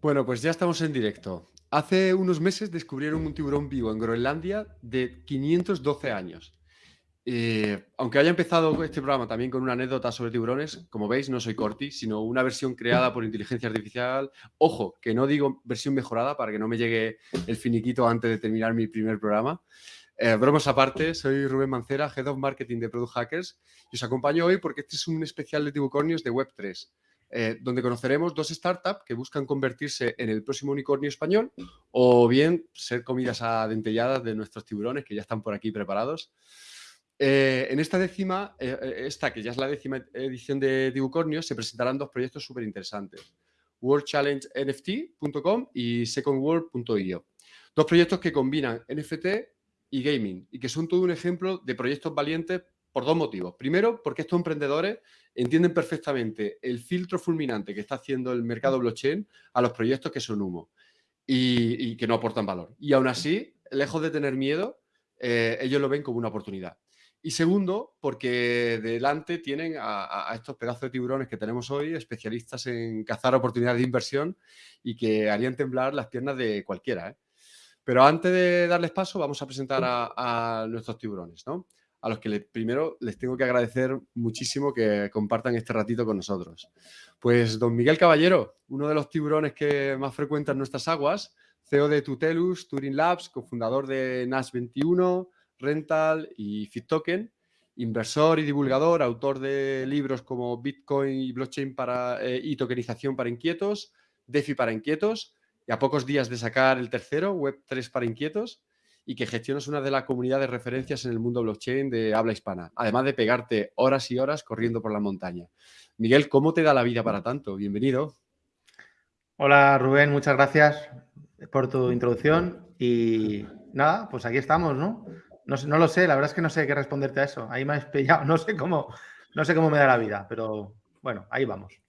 Bueno, pues ya estamos en directo. Hace unos meses descubrieron un tiburón vivo en Groenlandia de 512 años. Eh, aunque haya empezado este programa también con una anécdota sobre tiburones, como veis, no soy Corti, sino una versión creada por inteligencia artificial. Ojo, que no digo versión mejorada para que no me llegue el finiquito antes de terminar mi primer programa. Eh, bromas aparte, soy Rubén Mancera, Head of Marketing de Product Hackers y os acompaño hoy porque este es un especial de tibucornios de Web3. Eh, donde conoceremos dos startups que buscan convertirse en el próximo unicornio español o bien ser comidas adentelladas de nuestros tiburones que ya están por aquí preparados. Eh, en esta décima, eh, esta que ya es la décima edición de Tibucornios, se presentarán dos proyectos súper interesantes. WorldChallengeNFT.com y SecondWorld.io. Dos proyectos que combinan NFT y gaming y que son todo un ejemplo de proyectos valientes por dos motivos. Primero, porque estos emprendedores entienden perfectamente el filtro fulminante que está haciendo el mercado blockchain a los proyectos que son humo y, que no aportan valor. Y aún así, lejos de tener miedo, eh, ellos lo ven como una oportunidad. Y segundo, porque delante tienen a, estos pedazos de tiburones que tenemos hoy, especialistas en cazar oportunidades de inversión y que harían temblar las piernas de cualquiera. ¿eh? Pero antes de darles paso, vamos a presentar a, a nuestros tiburones. ¿no? A los que primero les tengo que agradecer muchísimo que compartan este ratito con nosotros. Pues don Miguel Caballero, uno de los tiburones que más frecuentan nuestras aguas, CEO de Tutelus, Turing Labs, cofundador de Nash 21, Rental y FitToken, inversor y divulgador, autor de libros como Bitcoin y Blockchain para, eh, y tokenización para inquietos, DeFi para inquietos, y a pocos días de sacar el tercero, Web3 para inquietos, y que gestionas una de las comunidades de referencias en el mundo blockchain de habla hispana, además de pegarte horas y horas corriendo por la montaña. Miguel, ¿cómo te da la vida para tanto? Bienvenido. Hola Rubén, muchas gracias por tu introducción y nada, pues aquí estamos, ¿no? No, no lo sé, la verdad es que no sé qué responderte a eso. Ahí me has pillado, no sé cómo, no sé cómo me da la vida, pero bueno, ahí vamos.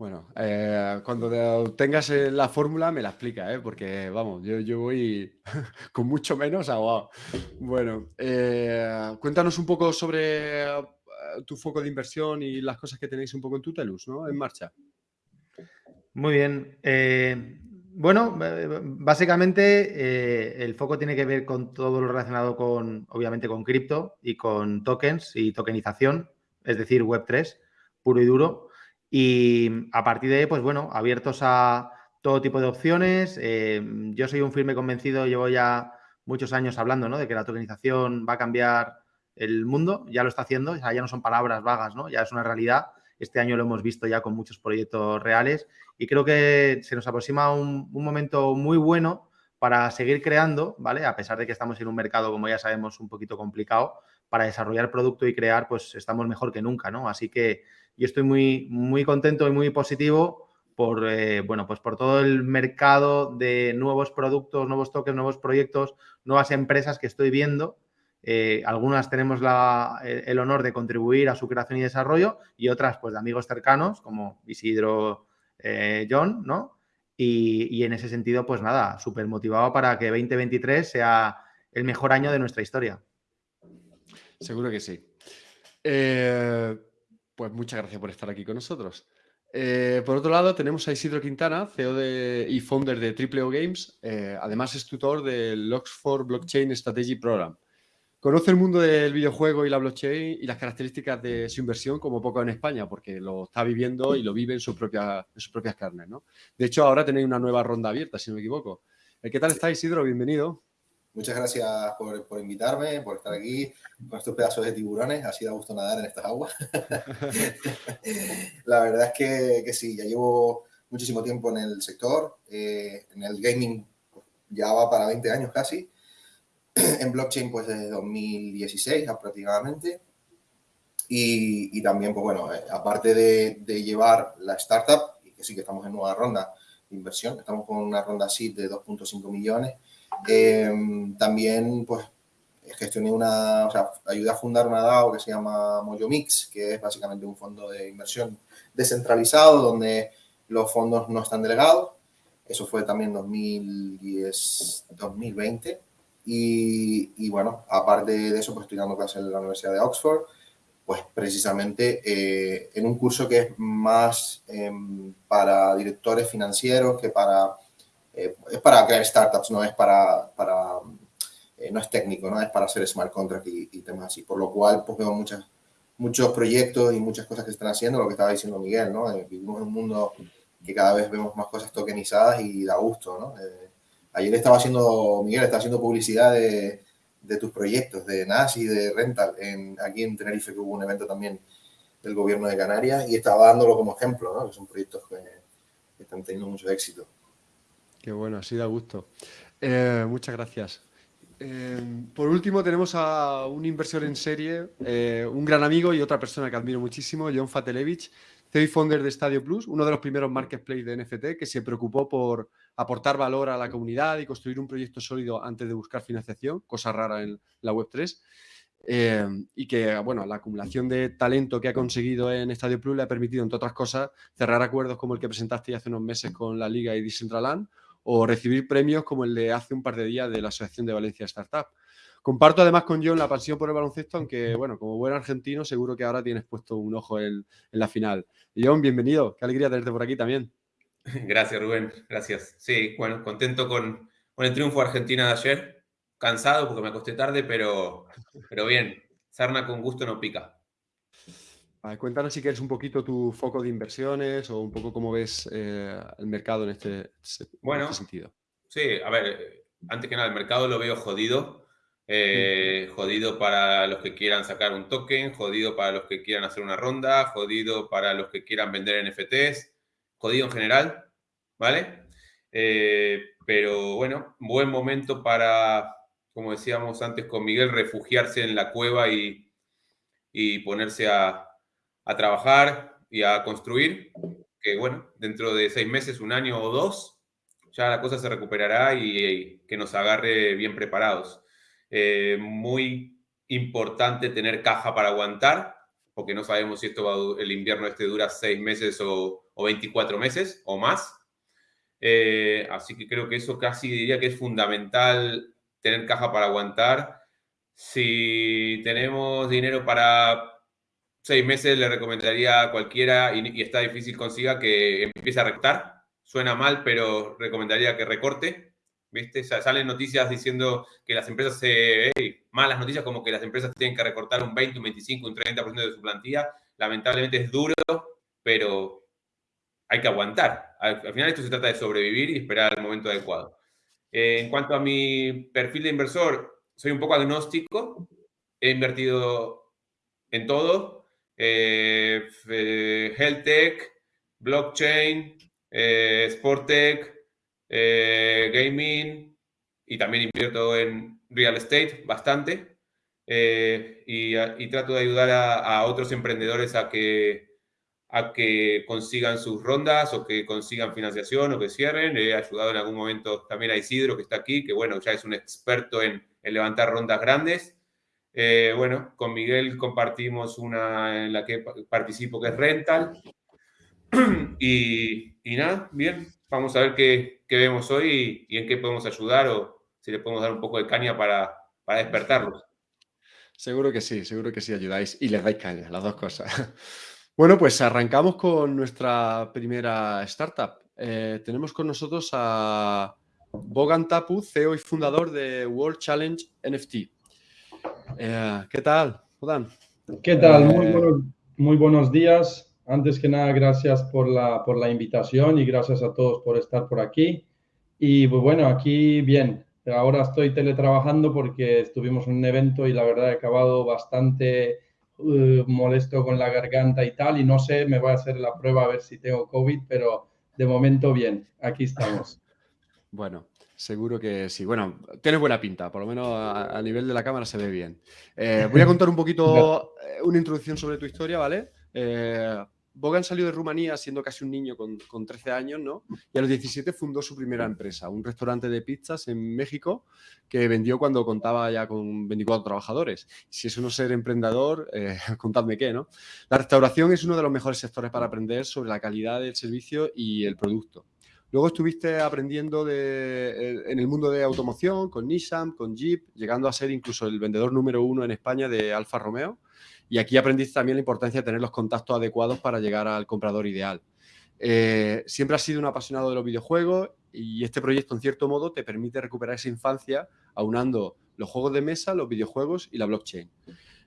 Bueno, eh, cuando tengas eh, la fórmula me la explica, ¿eh? porque vamos, yo, voy con mucho menos agua. Bueno, cuéntanos un poco sobre tu foco de inversión y las cosas que tenéis un poco en Tutelus, ¿no? En marcha. Muy bien. bueno, básicamente el foco tiene que ver con todo lo relacionado con, obviamente, con cripto y con tokens y tokenización, es decir, Web3, puro y duro. Y a partir de ahí, pues bueno, abiertos a todo tipo de opciones. Eh, yo soy un firme convencido, llevo ya muchos años hablando ¿no? de que la tokenización va a cambiar el mundo, ya lo está haciendo, ya no son palabras vagas, ¿no? ya es una realidad. Este año lo hemos visto ya con muchos proyectos reales y creo que se nos aproxima un, un momento muy bueno para seguir creando, ¿vale? A pesar de que estamos en un mercado, como ya sabemos, un poquito complicado, para desarrollar producto y crear, pues estamos mejor que nunca, ¿no? Así que yo estoy muy, muy contento y muy positivo por, eh, bueno, pues por todo el mercado de nuevos productos, nuevos toques, nuevos proyectos, nuevas empresas que estoy viendo. Eh, algunas tenemos el honor de contribuir a su creación y desarrollo y otras, pues, de amigos cercanos como Isidro, eh, John, ¿no? Y, y, en ese sentido, pues nada, súper motivado para que 2023 sea el mejor año de nuestra historia. Seguro que sí. Eh, pues muchas gracias por estar aquí con nosotros. Eh, por otro lado, tenemos a Isidro Quintana, CEO de, y founder de Triple O Games. Eh, además, es tutor del Oxford Blockchain Strategy Program. Conoce el mundo del videojuego y la blockchain y las características de su inversión como poco en España, porque lo está viviendo y lo vive en, sus propias carnes. De hecho, ahora tenéis una nueva ronda abierta, si no me equivoco. Eh, ¿Qué tal está, Isidro? Bienvenido. Muchas gracias por, invitarme, por estar aquí con estos pedazos de tiburones. Ha sido a gusto nadar en estas aguas. la verdad es que, que, sí, ya llevo muchísimo tiempo en el sector. Eh, en el gaming ya va para 20 años casi. en blockchain pues desde 2016 aproximadamente. Y, y también, pues bueno, eh, aparte de, de, llevar la startup, y que sí que estamos en nueva ronda de inversión, estamos con una ronda SID de 2.5 millones, Em, también, pues, gestioné una, o sea, ayudé a fundar una DAO que se llama Mix, que es básicamente un fondo de inversión descentralizado donde los fondos no están delegados. Eso fue también 2010, 2020. Y, y bueno, aparte de eso, pues estoy dando clases en la Universidad de Oxford pues precisamente eh, en un curso que es más em, para directores financieros que para... Eh, es para crear startups, no es para... para no es técnico, no es para hacer smart contract y, temas así. Por lo cual, pues veo muchas, muchos proyectos y muchas cosas que están haciendo, lo que estaba diciendo Miguel, ¿no? vivimos en un mundo que cada vez vemos más cosas tokenizadas y da gusto, ¿no? ayer estaba haciendo, Miguel, estaba haciendo publicidad de, de tus proyectos, de NAS y de Rental, en, aquí en Tenerife, que hubo un evento también del gobierno de Canarias, y estaba dándolo como ejemplo, ¿no? que son proyectos que, están teniendo mucho éxito. Qué bueno, así da gusto. Eh, muchas gracias. Eh, por último, tenemos a un inversor en serie, eh, un gran amigo y otra persona que admiro muchísimo, John Fatelevich, CEO founder de Stadio Plus, uno de los primeros marketplaces de NFT que se preocupó por aportar valor a la comunidad y construir un proyecto sólido antes de buscar financiación, cosa rara en la Web3. Eh, y que, bueno, la acumulación de talento que ha conseguido en Stadio Plus le ha permitido, entre otras cosas, cerrar acuerdos como el que presentaste hace unos meses con la Liga y Decentraland o recibir premios como el de hace un par de días de la Asociación de Valencia Startup. Comparto además con John la pasión por el baloncesto, aunque, bueno, como buen argentino, seguro que ahora tienes puesto un ojo en, la final. John, bienvenido. Qué alegría tenerte por aquí también. Gracias, Rubén. Gracias. Sí, bueno, contento con, el triunfo Argentina de ayer. Cansado porque me acosté tarde, pero, pero bien. Sarna con gusto no pica. Cuéntanos si quieres un poquito tu foco de inversiones o un poco cómo ves eh, el mercado en este, bueno, en este sentido. Sí, a ver, antes que nada, el mercado lo veo jodido. Eh, jodido para los que quieran sacar un token, jodido para los que quieran hacer una ronda, jodido para los que quieran vender NFTs, jodido en general, ¿vale? Eh, pero bueno, buen momento para, como decíamos antes con Miguel, refugiarse en la cueva y, ponerse a, trabajar y a construir, que bueno, dentro de seis meses, un año o dos, ya la cosa se recuperará y que nos agarre bien preparados. Eh, muy importante tener caja para aguantar, porque no sabemos si esto el invierno este dura seis meses o, 24 meses o más. Eh, así que creo que eso casi diría que es fundamental tener caja para aguantar. Si tenemos dinero para seis meses, le recomendaría a cualquiera, y, está difícil consiga, que empiece a rectar. Suena mal, pero recomendaría que recorte ¿viste? salen noticias diciendo que las empresas se... malas noticias como que las empresas tienen que recortar un 20, un 25, un 30% de su plantilla. Lamentablemente es duro, pero hay que aguantar. Al, final esto se trata de sobrevivir y esperar el momento adecuado. Eh, en cuanto a mi perfil de inversor, soy un poco agnóstico. He invertido en todo. Eh, eh health tech, blockchain, eh, sport tech, eh, gaming y también invierto en real estate bastante. Eh, y, trato de ayudar a, otros emprendedores a que, a que consigan sus rondas o que consigan financiación o que cierren. He ayudado en algún momento también a Isidro, que está aquí, que bueno, ya es un experto en, levantar rondas grandes. Eh, bueno, con Miguel compartimos una en la que participo que es Rental. y, y nada, bien, vamos a ver qué, vemos hoy y, en qué podemos ayudar o si le podemos dar un poco de caña para, para despertarlos. Seguro que sí, seguro que sí ayudáis y les dais caña, las dos cosas. Bueno, pues arrancamos con nuestra primera startup. Eh, tenemos con nosotros a Bogan Tapu, CEO y fundador de World Challenge NFT. Eh, ¿Qué tal, Bogan? ¿Qué tal? Muy, eh, buenos, muy buenos días. Antes que nada, gracias por la, por la invitación y gracias a todos por estar por aquí. Y pues, bueno, aquí bien. Ahora estoy teletrabajando porque estuvimos en un evento y la verdad he acabado bastante uh, molesto con la garganta y tal. Y no sé, me voy a hacer la prueba a ver si tengo COVID, pero de momento bien. Aquí estamos. Bueno, Seguro que sí. Bueno, tienes buena pinta, por lo menos a, nivel de la cámara se ve bien. Eh, voy a contar un poquito, eh, una introducción sobre tu historia, ¿vale? Eh, Bogan salió de Rumanía siendo casi un niño con, 13 años, ¿no? Y a los 17 fundó su primera empresa, un restaurante de pizzas en México que vendió cuando contaba ya con 24 trabajadores. Si eso no es ser emprendedor, eh, contadme qué, ¿no? La restauración es uno de los mejores sectores para aprender sobre la calidad del servicio y el producto. Luego estuviste aprendiendo de, en el mundo de automoción con Nissan, con Jeep, llegando a ser incluso el vendedor número uno en España de Alfa Romeo Y aquí aprendiste también la importancia de tener los contactos adecuados para llegar al comprador ideal. Eh, siempre has sido un apasionado de los videojuegos y este proyecto, en cierto modo, te permite recuperar esa infancia aunando los juegos de mesa, los videojuegos y la blockchain.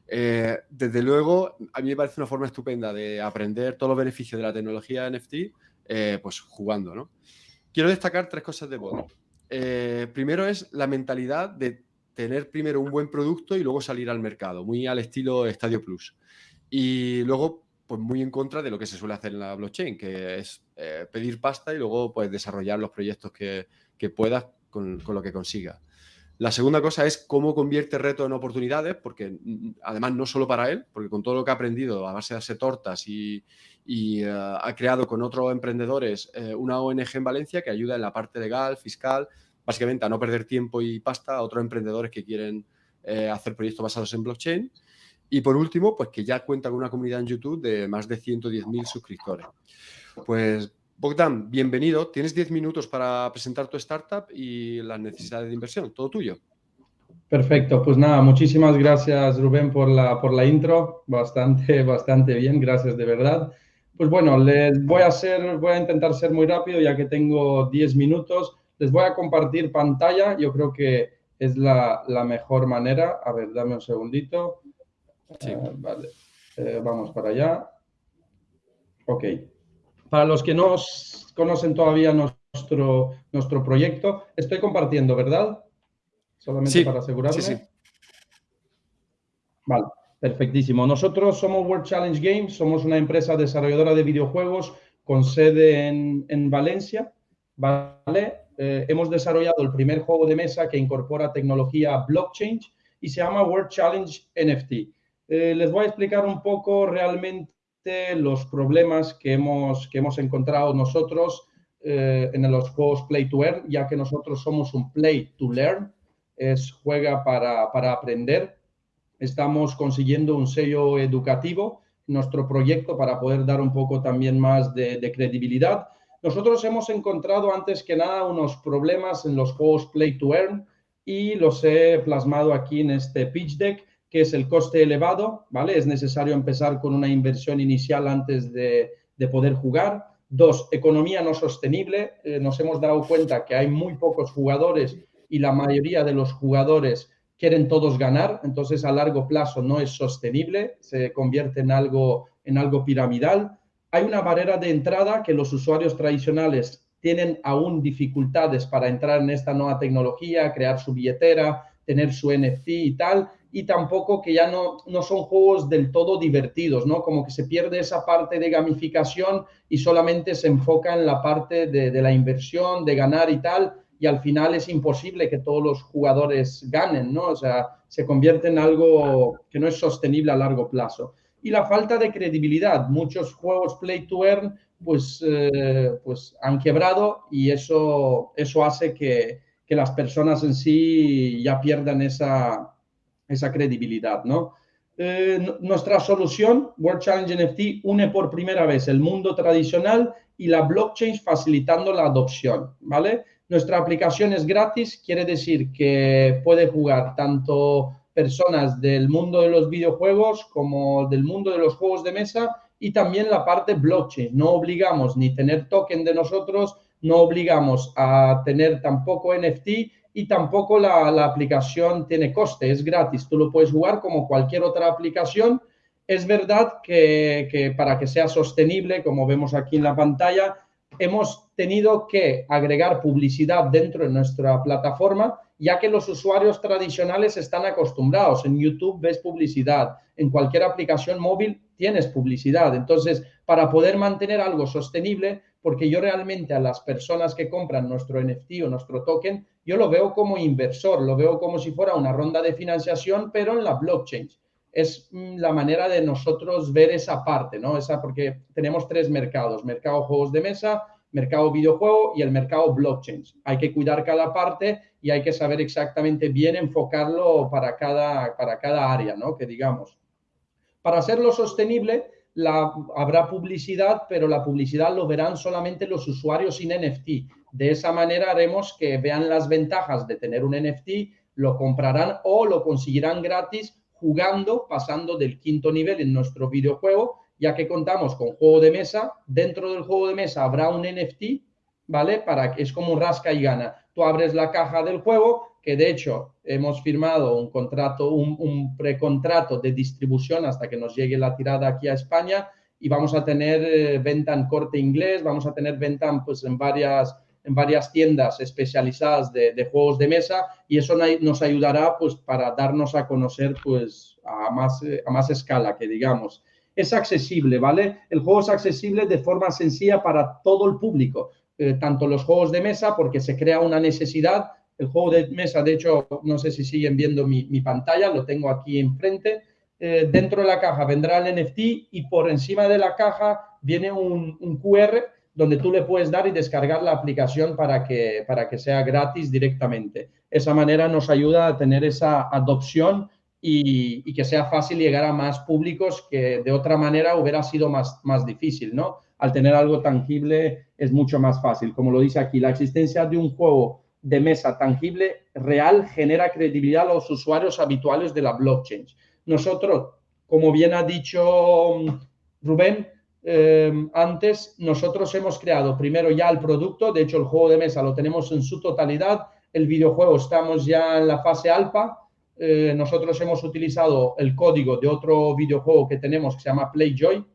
Eh, desde luego, a mí me parece una forma estupenda de aprender todos los beneficios de la tecnología NFT, eh, pues jugando, ¿no? Quiero destacar tres cosas de Bodo. primero es la mentalidad de tener primero un buen producto y luego salir al mercado, muy al estilo Stadio Plus. Y luego, pues muy en contra de lo que se suele hacer en la blockchain, que es eh, pedir pasta y luego pues desarrollar los proyectos que, que puedas con, con, lo que consigas. La segunda cosa es cómo convierte retos en oportunidades, porque mm, además no solo para él, porque con todo lo que ha aprendido a base de hacer tortas y, uh, ha creado con otros emprendedores eh, una ONG en Valencia que ayuda en la parte legal, fiscal, básicamente a no perder tiempo y pasta a otros emprendedores que quieren eh, hacer proyectos basados en blockchain. Y por último, pues que ya cuenta con una comunidad en YouTube de más de 110.000 suscriptores. Pues Bogdan, bienvenido. Tienes 10 minutos para presentar tu startup y las necesidades de inversión. Todo tuyo. Perfecto, pues nada, muchísimas gracias Rubén por la, por la intro, bastante, bastante bien, gracias de verdad. Pues bueno, les voy a hacer, voy a intentar ser muy rápido ya que tengo 10 minutos. Les voy a compartir pantalla, yo creo que es la, mejor manera. A ver, dame un segundito. Eh, vale, eh, vamos para allá. Ok. Para los que no conocen todavía nuestro, nuestro proyecto, estoy compartiendo, ¿verdad? Solamente para asegurarme. Sí, sí. Vale, perfectísimo. Nosotros somos World Challenge Games, somos una empresa desarrolladora de videojuegos con sede en, en Valencia, ¿vale? Eh, hemos desarrollado el primer juego de mesa que incorpora tecnología blockchain y se llama World Challenge NFT. Eh, les voy a explicar un poco realmente los problemas que hemos, que hemos encontrado nosotros eh, en los juegos Play to Earn, ya que nosotros somos un Play to Learn, es juega para, para aprender. Estamos consiguiendo un sello educativo nuestro proyecto para poder dar un poco también más de, de credibilidad nosotros hemos encontrado antes que nada unos problemas en los juegos Play to Earn y los he plasmado aquí en este pitch deck, que es el coste elevado, ¿vale? Es necesario empezar con una inversión inicial antes de, poder jugar. Dos, economía no sostenible. Eh, nos hemos dado cuenta que hay muy pocos jugadores y la mayoría de los jugadores quieren todos ganar, entonces a largo plazo no es sostenible, se convierte en algo, en algo piramidal hay una barrera de entrada que los usuarios tradicionales tienen aún dificultades para entrar en esta nueva tecnología, crear su billetera, tener su NFT y tal, y tampoco que ya no, no son juegos del todo divertidos, ¿no? Como que se pierde esa parte de gamificación y solamente se enfoca en la parte de, de la inversión, de ganar y tal, y al final es imposible que todos los jugadores ganen, ¿no? O sea, se convierte en algo que no es sostenible a largo plazo y la falta de credibilidad. Muchos juegos Play to Earn pues, eh, pues han quebrado y eso, eso hace que, que, las personas en sí ya pierdan esa, esa credibilidad, ¿no? Eh, nuestra solución, World Challenge NFT, une por primera vez el mundo tradicional y la blockchain facilitando la adopción, ¿vale? Nuestra aplicación es gratis, quiere decir que puede jugar tanto personas del mundo de los videojuegos como del mundo de los juegos de mesa y también la parte blockchain. No obligamos ni tener token de nosotros, no obligamos a tener tampoco NFT y tampoco la, aplicación tiene coste, es gratis. Tú lo puedes jugar como cualquier otra aplicación. Es verdad que, para que sea sostenible, como vemos aquí en la pantalla, hemos tenido que agregar publicidad dentro de nuestra plataforma ya que los usuarios tradicionales están acostumbrados. En YouTube ves publicidad, en cualquier aplicación móvil tienes publicidad. Entonces, para poder mantener algo sostenible, porque yo realmente a las personas que compran nuestro NFT o nuestro token, yo lo veo como inversor, lo veo como si fuera una ronda de financiación, pero en la blockchain. Es mm, la manera de nosotros ver esa parte, ¿no? Esa porque tenemos tres mercados, mercado juegos de mesa, mercado videojuego y el mercado blockchain. Hay que cuidar cada parte y hay que saber exactamente bien enfocarlo para cada, para cada área, ¿no? Que digamos. Para hacerlo sostenible, habrá publicidad, pero la publicidad lo verán solamente los usuarios sin NFT. De esa manera haremos que vean las ventajas de tener un NFT, lo comprarán o lo conseguirán gratis jugando, pasando del quinto nivel en nuestro videojuego, ya que contamos con juego de mesa. Dentro del juego de mesa habrá un NFT, ¿vale? Para que es como un rasca y gana. Tú abres la caja del juego, que de hecho hemos firmado un contrato, un, precontrato de distribución hasta que nos llegue la tirada aquí a España y vamos a tener eh, venta en corte inglés, vamos a tener venta pues, en, varias, en varias tiendas especializadas de, juegos de mesa y eso nos ayudará pues, para darnos a conocer pues, a, más, a más escala, que digamos. Es accesible, ¿vale? El juego es accesible de forma sencilla para todo el público, eh, tanto los juegos de mesa, porque se crea una necesidad. El juego de mesa, de hecho, no sé si siguen viendo mi, mi pantalla, lo tengo aquí enfrente eh, dentro de la caja vendrá el NFT y por encima de la caja viene un, QR donde tú le puedes dar y descargar la aplicación para que, para que sea gratis directamente. Esa manera nos ayuda a tener esa adopción y, que sea fácil llegar a más públicos que de otra manera hubiera sido más, más difícil, ¿no? Al tener algo tangible es mucho más fácil. Como lo dice aquí, la existencia de un juego de mesa tangible real genera credibilidad a los usuarios habituales de la blockchain. Nosotros, como bien ha dicho mm, Rubén, em, antes nosotros hemos creado primero ya el producto, de hecho el juego de mesa lo tenemos en su totalidad, el videojuego estamos ya en la fase alfa, eh, nosotros hemos utilizado el código de otro videojuego que tenemos que se llama Playjoy,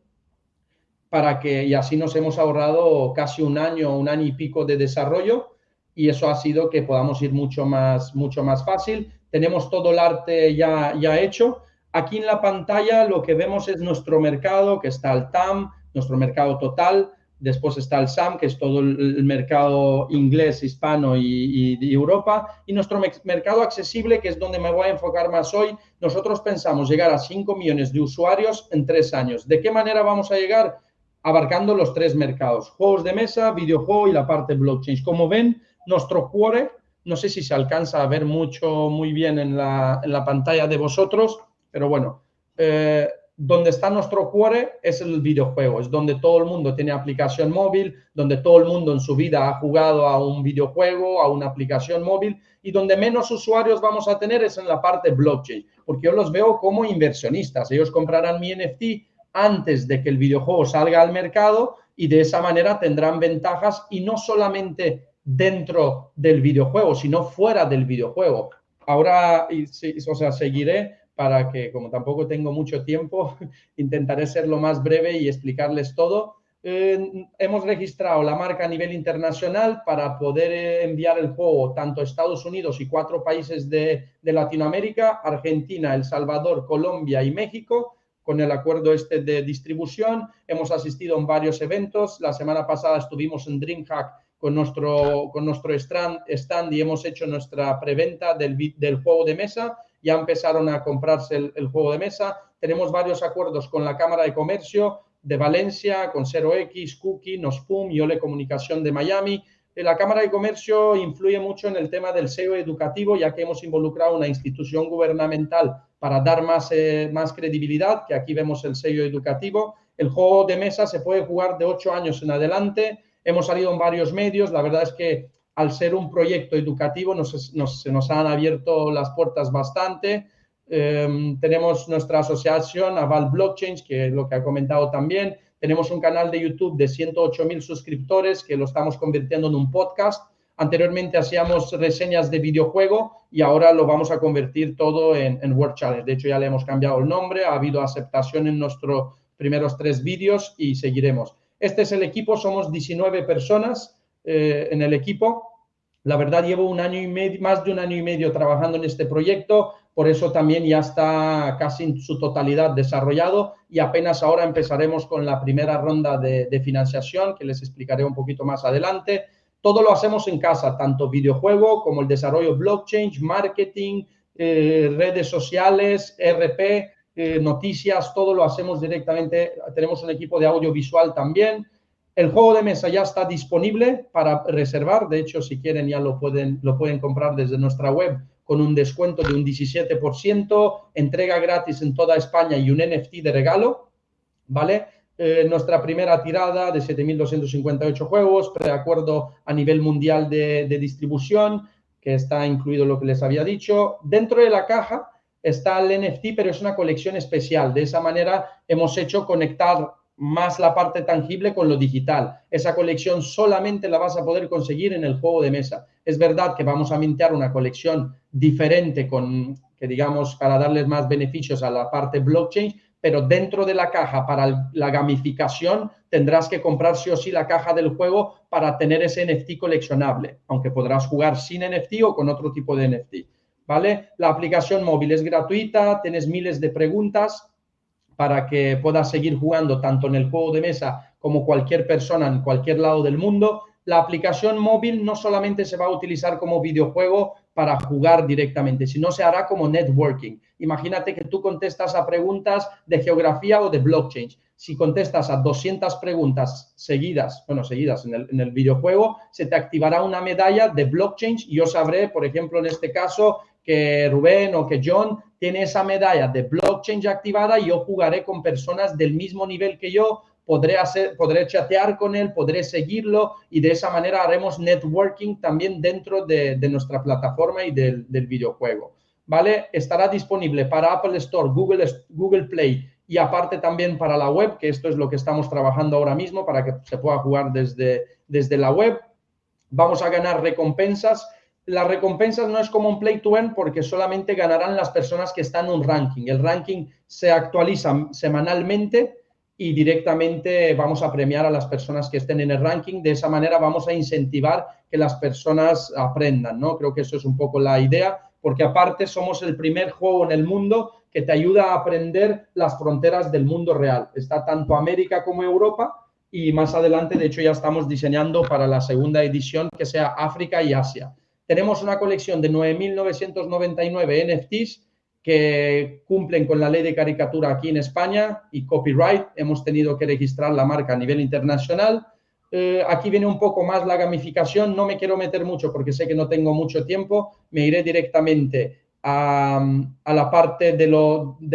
para que, y así nos hemos ahorrado casi un año, un año y pico de desarrollo, y eso ha sido que podamos ir mucho más, mucho más fácil. Tenemos todo el arte ya, ya hecho, Aquí en la pantalla lo que vemos es nuestro mercado, que está el TAM, nuestro mercado total, después está el SAM, que es todo el mercado inglés, hispano y, de Europa, y nuestro mercado accesible, que es donde me voy a enfocar más hoy. Nosotros pensamos llegar a 5 millones de usuarios en tres años. ¿De qué manera vamos a llegar? Abarcando los tres mercados, juegos de mesa, videojuego y la parte blockchain. Como ven, nuestro core, no sé si se alcanza a ver mucho, muy bien en la, en la pantalla de vosotros, pero bueno, eh, donde está nuestro core es el videojuego, es donde todo el mundo tiene aplicación móvil, donde todo el mundo en su vida ha jugado a un videojuego, a una aplicación móvil, y donde menos usuarios vamos a tener es en la parte blockchain, porque yo los veo como inversionistas. Ellos comprarán mi NFT antes de que el videojuego salga al mercado y de esa manera tendrán ventajas y no solamente dentro del videojuego, sino fuera del videojuego. Ahora, o sea, seguiré para que, como tampoco tengo mucho tiempo, intentaré ser lo más breve y explicarles todo. Eh, hemos registrado la marca a nivel internacional para poder eh, enviar el juego tanto a Estados Unidos y cuatro países de, de, Latinoamérica, Argentina, El Salvador, Colombia y México, con el acuerdo este de distribución. Hemos asistido en varios eventos. La semana pasada estuvimos en DreamHack con nuestro, con nuestro stand, stand y hemos hecho nuestra preventa del, del juego de mesa ya empezaron a comprarse el, juego de mesa. Tenemos varios acuerdos con la Cámara de Comercio de Valencia, con 0X, Cookie, Nospum y Ole Comunicación de Miami. Eh, la Cámara de Comercio influye mucho en el tema del SEO educativo, ya que hemos involucrado una institución gubernamental para dar más, eh, más credibilidad, que aquí vemos el sello educativo. El juego de mesa se puede jugar de 8 años en adelante. Hemos salido en varios medios. La verdad es que al ser un proyecto educativo se nos han abierto las puertas bastante. Em, tenemos nuestra asociación Aval Blockchain, que es lo que ha comentado también. Tenemos un canal de YouTube de 108 mil suscriptores que lo estamos convirtiendo en un podcast. Anteriormente hacíamos reseñas de videojuego y ahora lo vamos a convertir todo en, en Challenge. De hecho, ya le hemos cambiado el nombre, ha habido aceptación en nuestros primeros tres vídeos y seguiremos. Este es el equipo, somos 19 personas eh, en el equipo. La verdad, llevo un año y medio, más de un año y medio trabajando en este proyecto, por eso también ya está casi en su totalidad desarrollado y apenas ahora empezaremos con la primera ronda de, financiación, que les explicaré un poquito más adelante. Todo lo hacemos en casa, tanto videojuego como el desarrollo blockchain, marketing, eh, redes sociales, RP, eh, noticias, todo lo hacemos directamente. Tenemos un equipo de audiovisual también. El juego de mesa ya está disponible para reservar. De hecho, si quieren ya lo pueden, lo pueden comprar desde nuestra web con un descuento de un 17%, entrega gratis en toda España y un NFT de regalo, ¿vale? Eh, nuestra primera tirada de 7.258 juegos, preacuerdo a nivel mundial de, de, distribución, que está incluido lo que les había dicho. Dentro de la caja está el NFT, pero es una colección especial. De esa manera hemos hecho conectar más la parte tangible con lo digital. Esa colección solamente la vas a poder conseguir en el juego de mesa. Es verdad que vamos a mintear una colección diferente con, que digamos, para darles más beneficios a la parte blockchain, pero dentro de la caja para la gamificación tendrás que comprar sí o sí la caja del juego para tener ese NFT coleccionable, aunque podrás jugar sin NFT o con otro tipo de NFT. ¿Vale? La aplicación móvil es gratuita, tienes miles de preguntas, para que puedas seguir jugando tanto en el juego de mesa como cualquier persona en cualquier lado del mundo. La aplicación móvil no solamente se va a utilizar como videojuego para jugar directamente, sino se hará como networking. Imagínate que tú contestas a preguntas de geografía o de blockchain. Si contestas a 200 preguntas seguidas, bueno, seguidas en el, en el videojuego, se te activará una medalla de blockchain y yo sabré, por ejemplo, en este caso, que Rubén o que John tiene esa medalla de blockchain activada y yo jugaré con personas del mismo nivel que yo, podré, hacer, podré chatear con él, podré seguirlo y de esa manera haremos networking también dentro de, nuestra plataforma y del, videojuego. ¿Vale? Estará disponible para Apple Store, Google, Google Play y aparte también para la web, que esto es lo que estamos trabajando ahora mismo para que se pueda jugar desde, desde la web. Vamos a ganar recompensas las recompensas no es como un play to earn porque solamente ganarán las personas que están en un ranking. El ranking se actualiza semanalmente y directamente vamos a premiar a las personas que estén en el ranking. De esa manera vamos a incentivar que las personas aprendan, ¿no? Creo que eso es un poco la idea, porque aparte somos el primer juego en el mundo que te ayuda a aprender las fronteras del mundo real. Está tanto América como Europa y más adelante, de hecho, ya estamos diseñando para la segunda edición que sea África y Asia. Tenemos una colección de 9.999 NFTs que cumplen con la ley de caricatura aquí en España y copyright. Hemos tenido que registrar la marca a nivel internacional. Eh, aquí viene un poco más la gamificación. No me quiero meter mucho porque sé que no tengo mucho tiempo. Me iré directamente a, la parte de,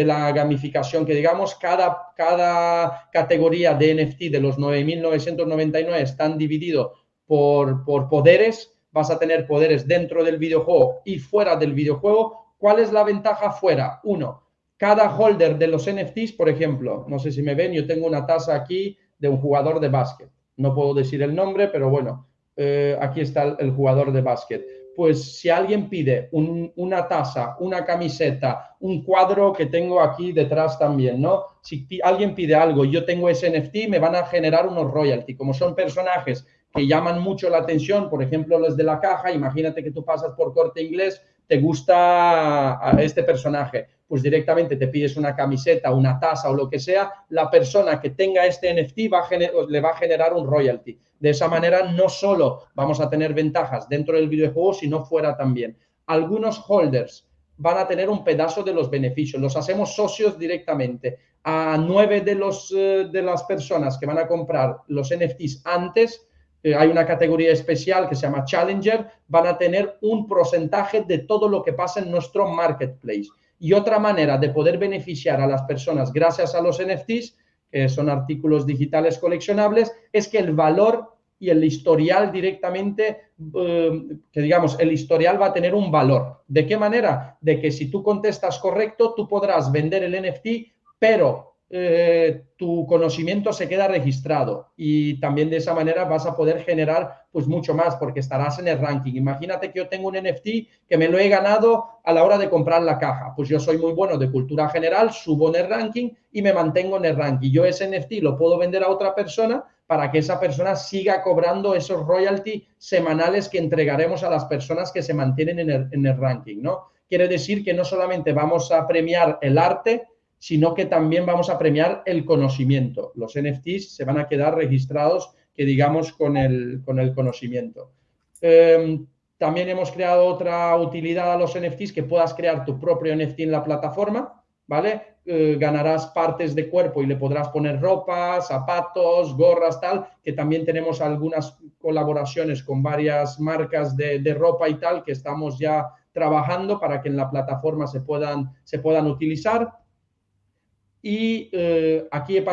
la gamificación, que digamos, cada, categoría de NFT de los 9.999 están divididos por poderes vas a tener poderes dentro del videojuego y fuera del videojuego. ¿Cuál es la ventaja fuera? Uno, cada holder de los NFTs, por ejemplo, no sé si me ven, yo tengo una taza aquí de un jugador de básquet. No puedo decir el nombre, pero bueno, eh, aquí está el, jugador de básquet. Pues si alguien pide una taza, una camiseta, un cuadro que tengo aquí detrás también, ¿no? Si alguien pide algo yo tengo ese NFT, me van a generar unos royalty. Como son personajes que llaman mucho la atención, por ejemplo, los de la caja, imagínate que tú pasas por corte inglés, te gusta este personaje, pues directamente te pides una camiseta, una taza o lo que sea, la persona que tenga este NFT le va a generar un royalty. De esa manera no solo vamos a tener ventajas dentro del videojuego, sino fuera también. Algunos holders van a tener un pedazo de los beneficios, los hacemos socios directamente. A nueve de, los, eh, de las personas que van a comprar los NFTs antes, eh, hay una categoría especial que se llama Challenger, van a tener un porcentaje de todo lo que pasa en nuestro marketplace. Y otra manera de poder beneficiar a las personas gracias a los NFTs, que son artículos digitales coleccionables, es que el valor y el historial directamente, eh, que digamos, el historial va a tener un valor. ¿De qué manera? De que si tú contestas correcto, tú podrás vender el NFT, pero eh, tu conocimiento se queda registrado y también de esa manera vas a poder generar pues mucho más porque estarás en el ranking. Imagínate que yo tengo un NFT que me lo he ganado a la hora de comprar la caja. Pues yo soy muy bueno de cultura general, subo en el ranking y me mantengo en el ranking. Yo ese NFT lo puedo vender a otra persona para que esa persona siga cobrando esos royalty semanales que entregaremos a las personas que se mantienen en el, en el ranking, ¿no? Quiere decir que no solamente vamos a premiar el arte, sino que también vamos a premiar el conocimiento. Los NFTs se van a quedar registrados, que digamos, con el, con el conocimiento. Em, también hemos creado otra utilidad a los NFTs, que puedas crear tu propio NFT en la plataforma, ¿vale? Eh, ganarás partes de cuerpo y le podrás poner ropa, zapatos, gorras, tal, que también tenemos algunas colaboraciones con varias marcas de, de, ropa y tal que estamos ya trabajando para que en la plataforma se puedan, se puedan utilizar. Y eh, aquí he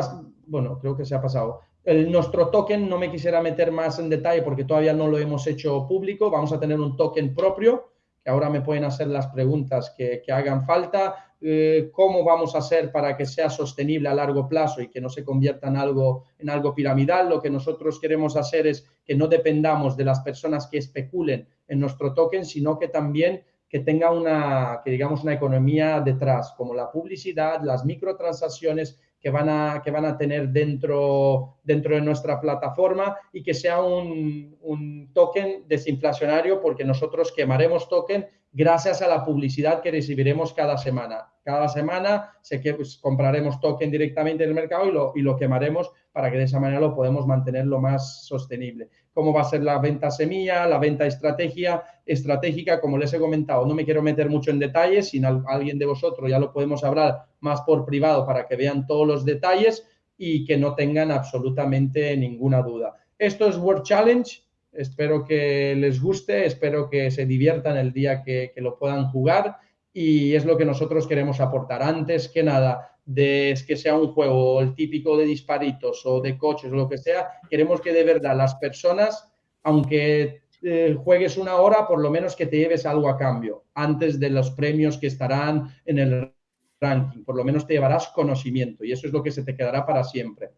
bueno, creo que se ha pasado. El, nuestro token, no me quisiera meter más en detalle porque todavía no lo hemos hecho público. Vamos a tener un token propio que ahora me pueden hacer las preguntas que, que hagan falta. Eh, ¿Cómo vamos a hacer para que sea sostenible a largo plazo y que no se convierta en algo, en algo piramidal? Lo que nosotros queremos hacer es que no dependamos de las personas que especulen en nuestro token, sino que también que tenga una, que digamos, una economía detrás, como la publicidad, las microtransacciones que van a, que van a tener dentro, dentro de nuestra plataforma y que sea un, un token desinflacionario porque nosotros quemaremos token gracias a la publicidad que recibiremos cada semana. Cada semana sé que pues, compraremos token directamente en el mercado y lo, y lo quemaremos para que de esa manera lo podemos mantener lo más sostenible. ¿Cómo va a ser la venta semilla, la venta estrategia, estratégica? Como les he comentado, no me quiero meter mucho en detalles, si alguien de vosotros ya lo podemos hablar más por privado para que vean todos los detalles y que no tengan absolutamente ninguna duda. Esto es World Challenge, Espero que les guste, espero que se diviertan el día que, lo puedan jugar y es lo que nosotros queremos aportar. Antes que nada, de que sea un juego el típico de disparitos o de coches o lo que sea, queremos que de verdad las personas, aunque eh, juegues una hora, por lo menos que te lleves algo a cambio antes de los premios que estarán en el ranking. Por lo menos te llevarás conocimiento y eso es lo que se te quedará para siempre.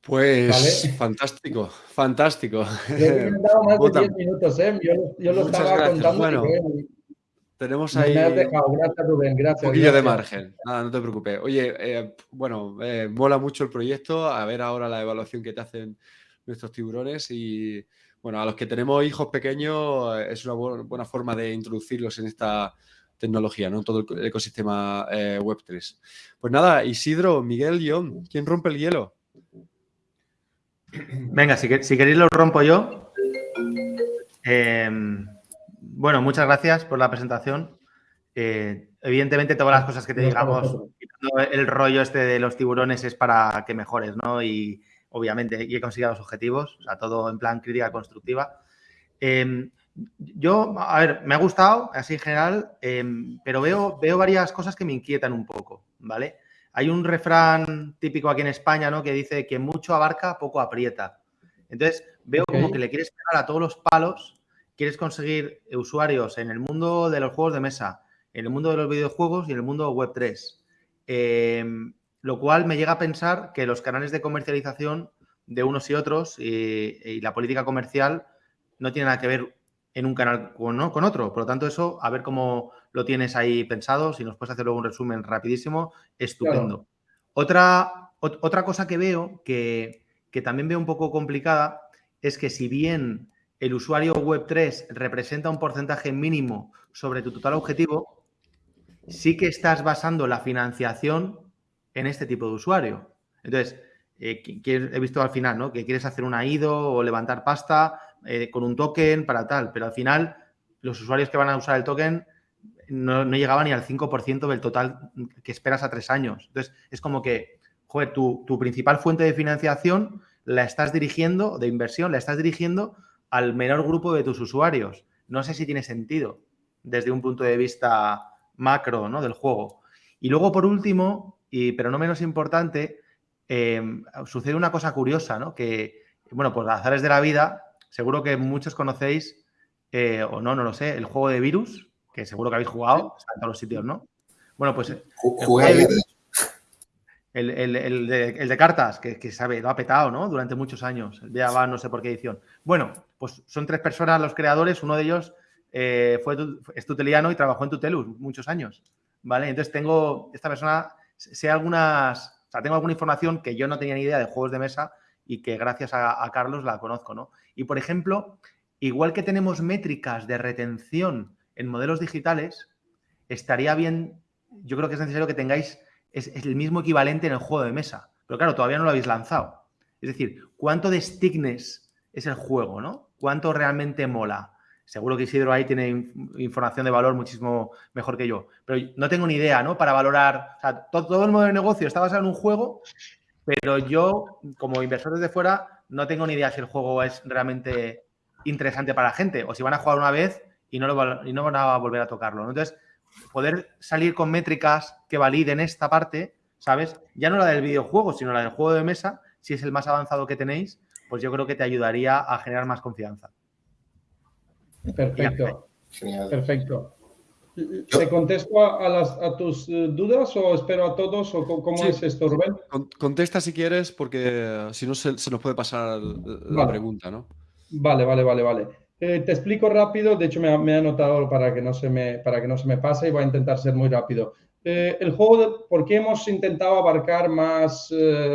Pues fantástico, fantástico. Yo dado más de 10 minutos, ¿eh? Yo, lo estaba contando. Bueno, tenemos ahí Gracias, Rubén. Gracias, un poquillo de margen. Nada, no te preocupes. Oye, eh, bueno, eh, mola mucho el proyecto. A ver ahora la evaluación que te hacen nuestros tiburones y bueno, a los que tenemos hijos pequeños eh, es una buena forma de introducirlos en esta tecnología, ¿no? Todo el ecosistema Web3. Pues nada, Isidro, Miguel, John, ¿quién rompe el hielo? Venga, si, queréis lo rompo yo. Em, bueno, muchas gracias por la presentación. Eh, evidentemente, todas las cosas que te digamos, el rollo este de los tiburones es para que mejores, ¿no? Y obviamente, y he conseguido los objetivos, o sea, todo en plan crítica constructiva. Em, yo, a ver, me ha gustado, así en general, em, pero veo, veo varias cosas que me inquietan un poco, ¿vale? Hay un refrán típico aquí en España, ¿no? Que dice que mucho abarca, poco aprieta. Entonces, veo como que le quieres pegar a todos los palos, quieres conseguir usuarios en el mundo de los juegos de mesa, en el mundo de los videojuegos y en el mundo web 3. Em, lo cual me llega a pensar que los canales de comercialización de unos y otros y, la política comercial no tienen nada que ver en un canal con, con otro. Por lo tanto, eso, a ver cómo lo tienes ahí pensado. Si nos puedes hacer luego un resumen rapidísimo, estupendo. Otra, otra cosa que veo, que, también veo un poco complicada, es que si bien el usuario Web3 representa un porcentaje mínimo sobre tu total objetivo, sí que estás basando la financiación en este tipo de usuario. Entonces, eh, he visto al final, ¿no? Que quieres hacer un IDO o levantar pasta eh, con un token para tal, pero al final los usuarios que van a usar el token no, no llegaba ni al 5% del total que esperas a tres años. Entonces, es como que, joder, tu, principal fuente de financiación la estás dirigiendo, de inversión, la estás dirigiendo al menor grupo de tus usuarios. No sé si tiene sentido desde un punto de vista macro ¿no? del juego. Y luego, por último, y, pero no menos importante, em, sucede una cosa curiosa, ¿no? Que, bueno, pues azares de la vida, seguro que muchos conocéis, eh, o no, no lo sé, el juego de virus, que seguro que habéis jugado, está en todos los sitios, ¿no? Bueno, pues el, el, de, cartas, que, sabe, lo ha petado, ¿no? Durante muchos años. Ya va no sé por qué edición. Bueno, pues son tres personas los creadores. Uno de ellos eh, fue, es tuteliano y trabajó en Tutelus muchos años. ¿Vale? Entonces tengo, esta persona, sé algunas, o sea, tengo alguna información que yo no tenía ni idea de juegos de mesa y que gracias a, a Carlos la conozco, ¿no? Y por ejemplo, igual que tenemos métricas de retención en modelos digitales, estaría bien, yo creo que es necesario que tengáis es, el mismo equivalente en el juego de mesa. Pero claro, todavía no lo habéis lanzado. Es decir, ¿cuánto de stickness es el juego, no? ¿Cuánto realmente mola? Seguro que Isidro ahí tiene información de valor muchísimo mejor que yo. Pero no tengo ni idea, ¿no? Para valorar. O sea, todo, todo el modelo de negocio está basado en un juego, pero yo, como inversor desde fuera, no tengo ni idea si el juego es realmente interesante para la gente o si van a jugar una vez y no, lo, y no van a volver a tocarlo. Entonces, poder salir con métricas que validen esta parte, ¿sabes? Ya no la del videojuego, sino la del juego de mesa, si es el más avanzado que tenéis, pues yo creo que te ayudaría a generar más confianza. Perfecto. Perfecto. ¿Te contesto a, las, a, tus eh, dudas o espero a todos o cómo es esto, Rubén? Contesta si quieres porque si no se, nos puede pasar la pregunta, ¿no? Vale, vale, vale, vale. Eh, te explico rápido, de hecho me, me, he anotado para que, no se me, para que no se me pase y voy a intentar ser muy rápido. Eh, el juego, de, ¿por qué hemos intentado abarcar más,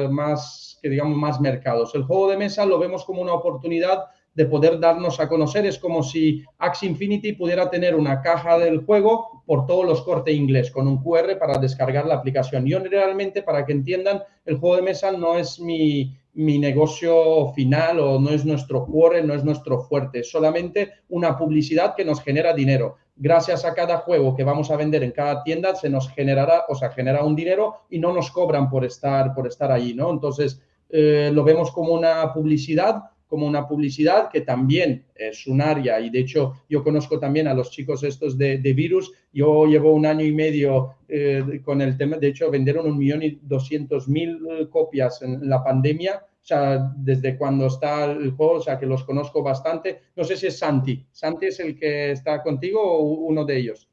más, que digamos, más mercados? El juego de mesa lo vemos como una oportunidad de poder darnos a conocer. Es como si Axie Infinity pudiera tener una caja del juego por todos los cortes inglés con un QR para descargar la aplicación. Yo realmente, para que entiendan, el juego de mesa no es mi, mi negocio final o no es nuestro core, no es nuestro fuerte, es solamente una publicidad que nos genera dinero. Gracias a cada juego que vamos a vender en cada tienda se nos generará, o sea, genera un dinero y no nos cobran por estar, por estar allí, ¿no? Entonces, eh, lo vemos como una publicidad como una publicidad que también es un área y de hecho yo conozco también a los chicos estos de, virus, yo llevo un año y medio eh, con el tema, de hecho vendieron un millón y doscientos mil eh, copias en la pandemia, o sea, desde cuando está el juego, o sea, que los conozco bastante. No sé si es Santi. ¿Santi es el que está contigo o uno de ellos?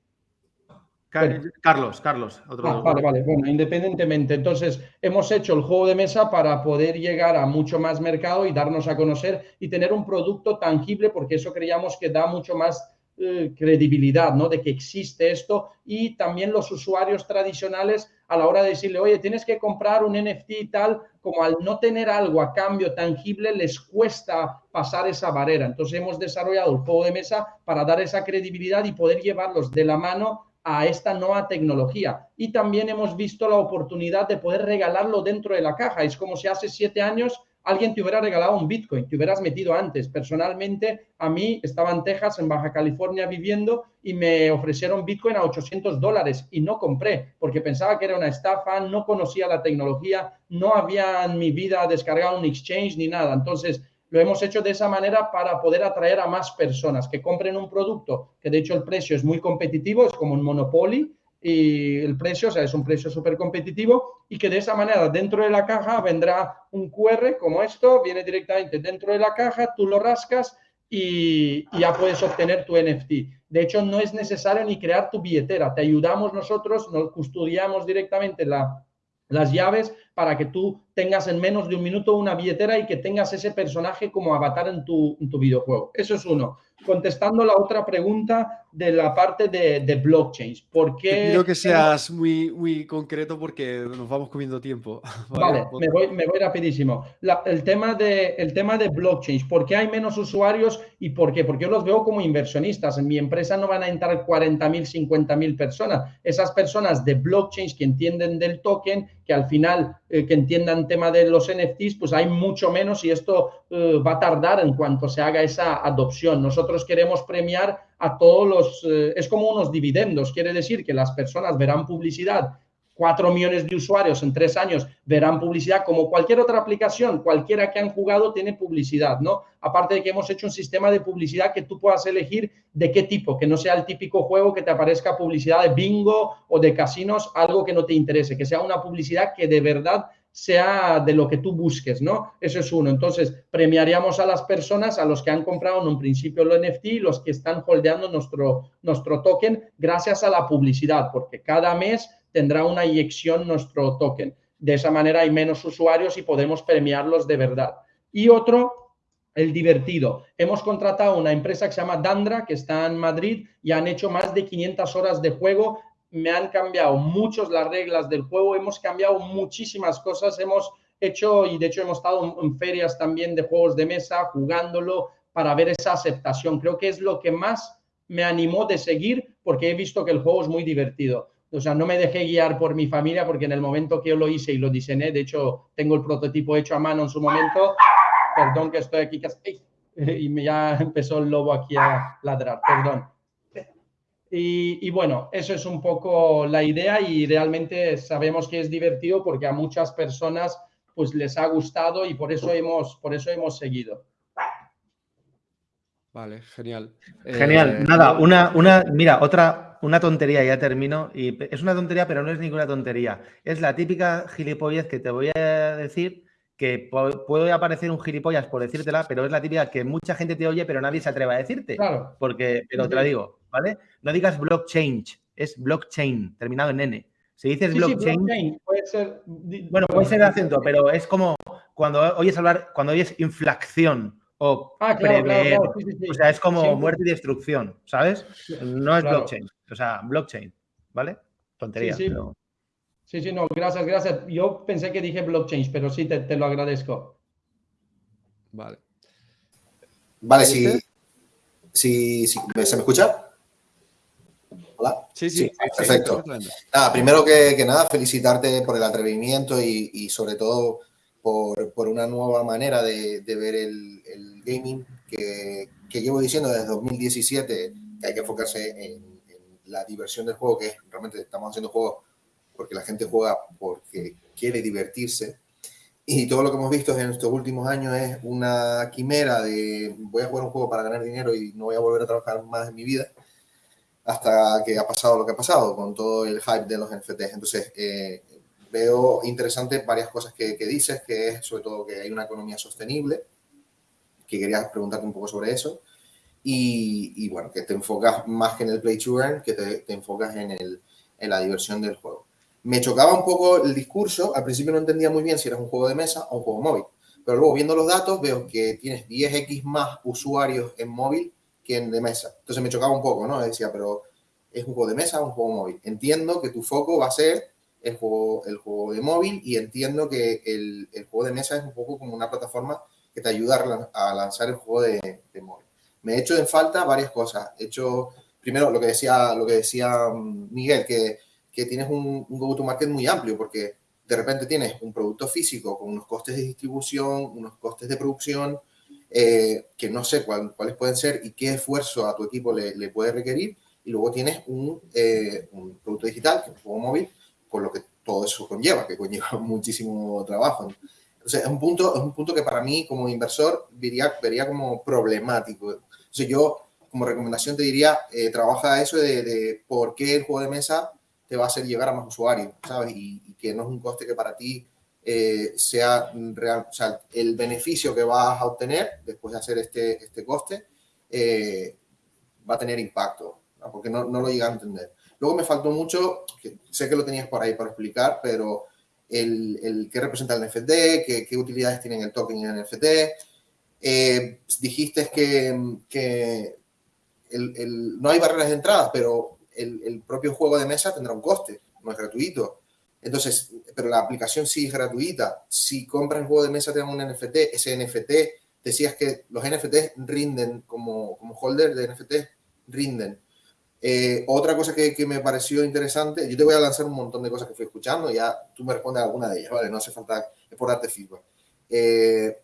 Carlos, Carlos. Otro ah, vale, vale. Bueno, independientemente. Entonces, hemos hecho el juego de mesa para poder llegar a mucho más mercado y darnos a conocer y tener un producto tangible, porque eso creíamos que da mucho más eh, credibilidad, ¿no? De que existe esto y también los usuarios tradicionales a la hora de decirle, oye, tienes que comprar un NFT y tal, como al no tener algo a cambio tangible, les cuesta pasar esa barrera. Entonces, hemos desarrollado el juego de mesa para dar esa credibilidad y poder llevarlos de la mano a esta nueva tecnología. Y también hemos visto la oportunidad de poder regalarlo dentro de la caja. Es como si hace siete años alguien te hubiera regalado un Bitcoin, te hubieras metido antes. Personalmente, a mí estaba en Texas, en Baja California, viviendo y me ofrecieron Bitcoin a 800 dólares y no compré porque pensaba que era una estafa, no conocía la tecnología, no había en mi vida descargado un exchange ni nada. Entonces, lo hemos hecho de esa manera para poder atraer a más personas que compren un producto, que de hecho el precio es muy competitivo, es como un monopoly, y el precio, o sea, es un precio súper competitivo y que de esa manera dentro de la caja vendrá un QR como esto, viene directamente dentro de la caja, tú lo rascas y, y, ya puedes obtener tu NFT. De hecho, no es necesario ni crear tu billetera, te ayudamos nosotros, nos custodiamos directamente la, las llaves para que tú tengas en menos de un minuto una billetera y que tengas ese personaje como avatar en tu, en tu videojuego. Eso es uno contestando la otra pregunta de la parte de, de blockchains. ¿Por qué? Quiero que seas muy, muy concreto porque nos vamos comiendo tiempo. Vale, me, voy, me voy rapidísimo. el, tema de, el tema de blockchains, ¿por qué hay menos usuarios y por qué? Porque yo los veo como inversionistas. En mi empresa no van a entrar 40.000, 50.000 personas. Esas personas de blockchains que entienden del token, que al final eh, que entiendan tema de los NFTs, pues hay mucho menos y esto eh, va a tardar en cuanto se haga esa adopción. Nosotros queremos premiar a todos los, eh, es como unos dividendos, quiere decir que las personas verán publicidad 4 millones de usuarios en tres años verán publicidad como cualquier otra aplicación, cualquiera que han jugado tiene publicidad, ¿no? Aparte de que hemos hecho un sistema de publicidad que tú puedas elegir de qué tipo, que no sea el típico juego que te aparezca publicidad de bingo o de casinos, algo que no te interese, que sea una publicidad que de verdad sea de lo que tú busques, ¿no? Eso es uno. Entonces, premiaríamos a las personas, a los que han comprado en un principio el NFT, los que están holdeando nuestro, nuestro token gracias a la publicidad, porque cada mes tendrá una inyección nuestro token. De esa manera hay menos usuarios y podemos premiarlos de verdad. Y otro, el divertido. Hemos contratado una empresa que se llama Dandra, que está en Madrid, y han hecho más de 500 horas de juego. Me han cambiado muchos las reglas del juego, hemos cambiado muchísimas cosas, hemos hecho, y de hecho hemos estado en ferias también de juegos de mesa, jugándolo para ver esa aceptación. Creo que es lo que más me animó de seguir porque he visto que el juego es muy divertido. O sea, no me dejé guiar por mi familia porque en el momento que yo lo hice y lo diseñé, de hecho, tengo el prototipo hecho a mano en su momento. Perdón que estoy aquí y me ya empezó el lobo aquí a ladrar, perdón. Y, y, bueno, eso es un poco la idea y realmente sabemos que es divertido porque a muchas personas pues les ha gustado y por eso hemos, por eso hemos seguido. Vale, genial. Genial. Eh, Nada, una, una, mira, otra, una tontería, ya termino. Y es una tontería, pero no es ninguna tontería. Es la típica gilipollez que te voy a decir que puede aparecer un gilipollas por decírtela, pero es la típica que mucha gente te oye, pero nadie se atreve a decirte. Claro. Porque, pero te la digo, ¿vale? No digas blockchain, es blockchain, terminado en N. Si dices blockchain, puede ser. Bueno, puede ser el acento, pero es como cuando oyes hablar, cuando oyes inflación o ah, prever. o sea, es como muerte y destrucción, ¿sabes? No es blockchain, o sea, blockchain, ¿vale? Tontería. Sí, sí, no, gracias, gracias. Yo pensé que dije blockchain, pero sí, te, lo agradezco. Vale. Vale, si, si, ¿se me escucha? Hola. Sí, sí. perfecto. Nada, primero que, nada, felicitarte por el atrevimiento y, sobre todo por, una nueva manera de, ver el, gaming que, llevo diciendo desde 2017 que hay que enfocarse en, en la diversión del juego, que realmente estamos haciendo juegos porque la gente juega porque quiere divertirse. Y todo lo que hemos visto en estos últimos años es una quimera de voy a jugar un juego para ganar dinero y no voy a volver a trabajar más en mi vida hasta que ha pasado lo que ha pasado con todo el hype de los NFTs. Entonces, eh, veo interesante varias cosas que, dices, que es sobre todo que hay una economía sostenible, que quería preguntarte un poco sobre eso. Y, bueno, que te enfocas más que en el play to earn, que te, te enfocas en, el, en la diversión del juego. Me chocaba un poco el discurso, al principio no entendía muy bien si era un juego de mesa o un juego móvil, pero luego viendo los datos veo que tienes 10x más usuarios en móvil que en de mesa. Entonces me chocaba un poco, ¿no? Decía, pero ¿es un juego de mesa o un juego móvil? Entiendo que tu foco va a ser el juego, el juego de móvil y entiendo que el, el juego de mesa es un poco como una plataforma que te ayuda a lanzar el juego de, de móvil. Me he hecho en falta varias cosas. He hecho, primero, lo que decía, lo que decía mm, Miguel, que que tienes un, go-to-market muy amplio, porque de repente tienes un producto físico con unos costes de distribución, unos costes de producción, eh, que no sé cuáles pueden ser y qué esfuerzo a tu equipo le, puede requerir, y luego tienes un, eh, un, producto digital, que es un juego móvil, con lo que todo eso conlleva, que conlleva muchísimo trabajo. Entonces, es un punto, es un punto que para mí, como inversor, vería, vería como problemático. Entonces, yo, como recomendación, te diría, eh, trabaja eso de, de por qué el juego de mesa te va a hacer llegar a más usuarios, ¿sabes? Y, que no es un coste que para ti eh, sea real, o sea, el beneficio que vas a obtener después de hacer este, este coste eh, va a tener impacto, porque no, no, lo llega a entender. Luego me faltó mucho, que sé que lo tenías por ahí para explicar, pero el, el qué representa el NFT, qué, qué, utilidades tienen el token y el NFT. Eh, dijiste que, que el, el, no hay barreras de entrada, pero el, propio juego de mesa tendrá un coste, no es gratuito. Entonces, pero la aplicación sí es gratuita. Si compras el juego de mesa, te dan un NFT. Ese NFT, decías que los NFT rinden como, como holder de NFT, rinden. Eh, otra cosa que, me pareció interesante, yo te voy a lanzar un montón de cosas que fui escuchando, ya tú me respondes alguna de ellas, ¿vale? No hace falta, por darte feedback. Eh,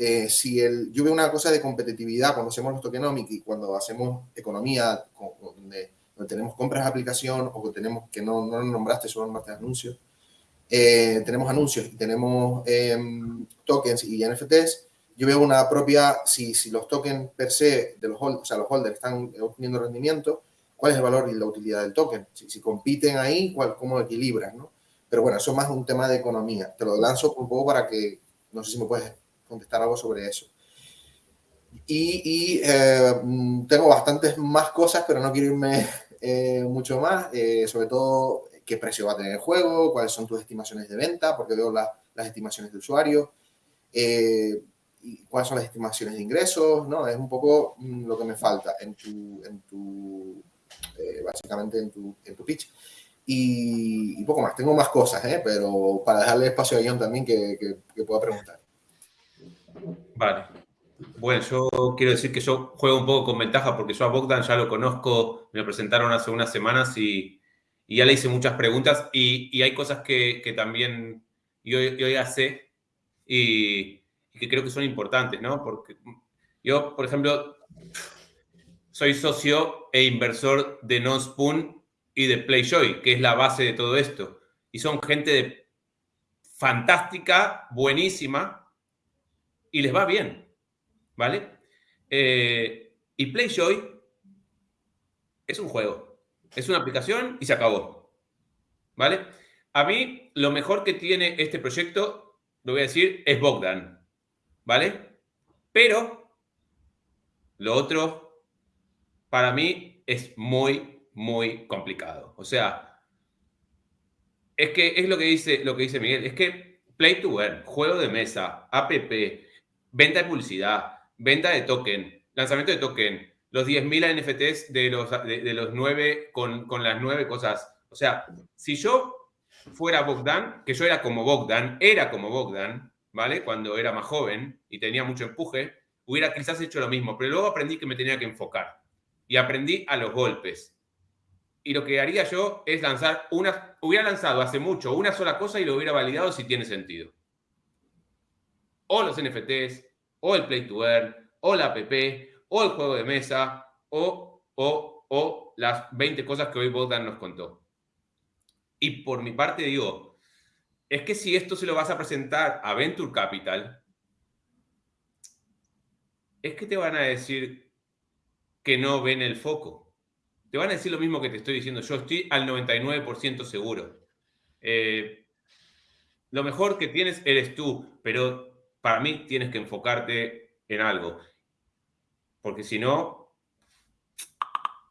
eh, si el, yo veo una cosa de competitividad cuando hacemos los tokenomics y cuando hacemos economía, donde tenemos compras de aplicación o que tenemos que no, no nombraste, solo nombraste anuncios. Eh, tenemos anuncios y tenemos em, tokens y NFTs. Yo veo una propia, si, si los tokens per se de los holders, o sea, los holders están obteniendo rendimiento, ¿cuál es el valor y la utilidad del token? Si, si compiten ahí, ¿cuál, ¿cómo equilibran? ¿no? Pero bueno, eso es más un tema de economía. Te lo lanzo un poco para que, no sé si me puedes contestar algo sobre eso. Y, y eh, mm, tengo bastantes más cosas, pero no quiero irme eh, mucho más, eh, sobre todo qué precio va a tener el juego, cuáles son tus estimaciones de venta, porque veo las estimaciones de usuario, eh, y cuáles son las estimaciones de ingresos, ¿no? Es un poco mm, lo que me falta en tu, en tu básicamente en tu, en tu pitch. Y, poco más. Tengo más cosas, pero para dejarle espacio a John también que, que, que pueda preguntar. Vale. Bueno, yo quiero decir que yo juego un poco con ventaja porque yo a Bogdan ya lo conozco, me lo presentaron hace unas semanas y, ya le hice muchas preguntas y, hay cosas que, también yo, yo, ya sé y, que creo que son importantes, ¿no? Porque yo, por ejemplo, soy socio e inversor de NonSpoon y de PlayJoy, que es la base de todo esto. Y son gente fantástica, buenísima y les va bien. ¿vale? Eh, y PlayJoy es un juego, es una aplicación y se acabó, ¿vale? A mí lo mejor que tiene este proyecto lo voy a decir, es Bogdan, ¿vale? Pero lo otro, para mí, es muy, muy complicado. O sea, es que es lo que dice, lo que dice Miguel, es que Play to Earn, juego de mesa, app, venta de publicidad, venta de token, lanzamiento de token, los 10.000 NFTs de los, de, los 9 con, con, las nueve cosas. O sea, si yo fuera Bogdan, que yo era como Bogdan, era como Bogdan, ¿vale? Cuando era más joven y tenía mucho empuje, hubiera quizás hecho lo mismo, pero luego aprendí que me tenía que enfocar y aprendí a los golpes. Y lo que haría yo es lanzar una, hubiera lanzado hace mucho una sola cosa y lo hubiera validado si tiene sentido. O los NFTs, o el Play to Earn, o la app, o el juego de mesa, o, o, o las 20 cosas que hoy Bogdan nos contó. Y por mi parte digo, es que si esto se lo vas a presentar a Venture Capital, es que te van a decir que no ven el foco. Te van a decir lo mismo que te estoy diciendo. Yo estoy al 99% seguro. Eh, lo mejor que tienes eres tú, pero para mí tienes que enfocarte en algo. Porque si no,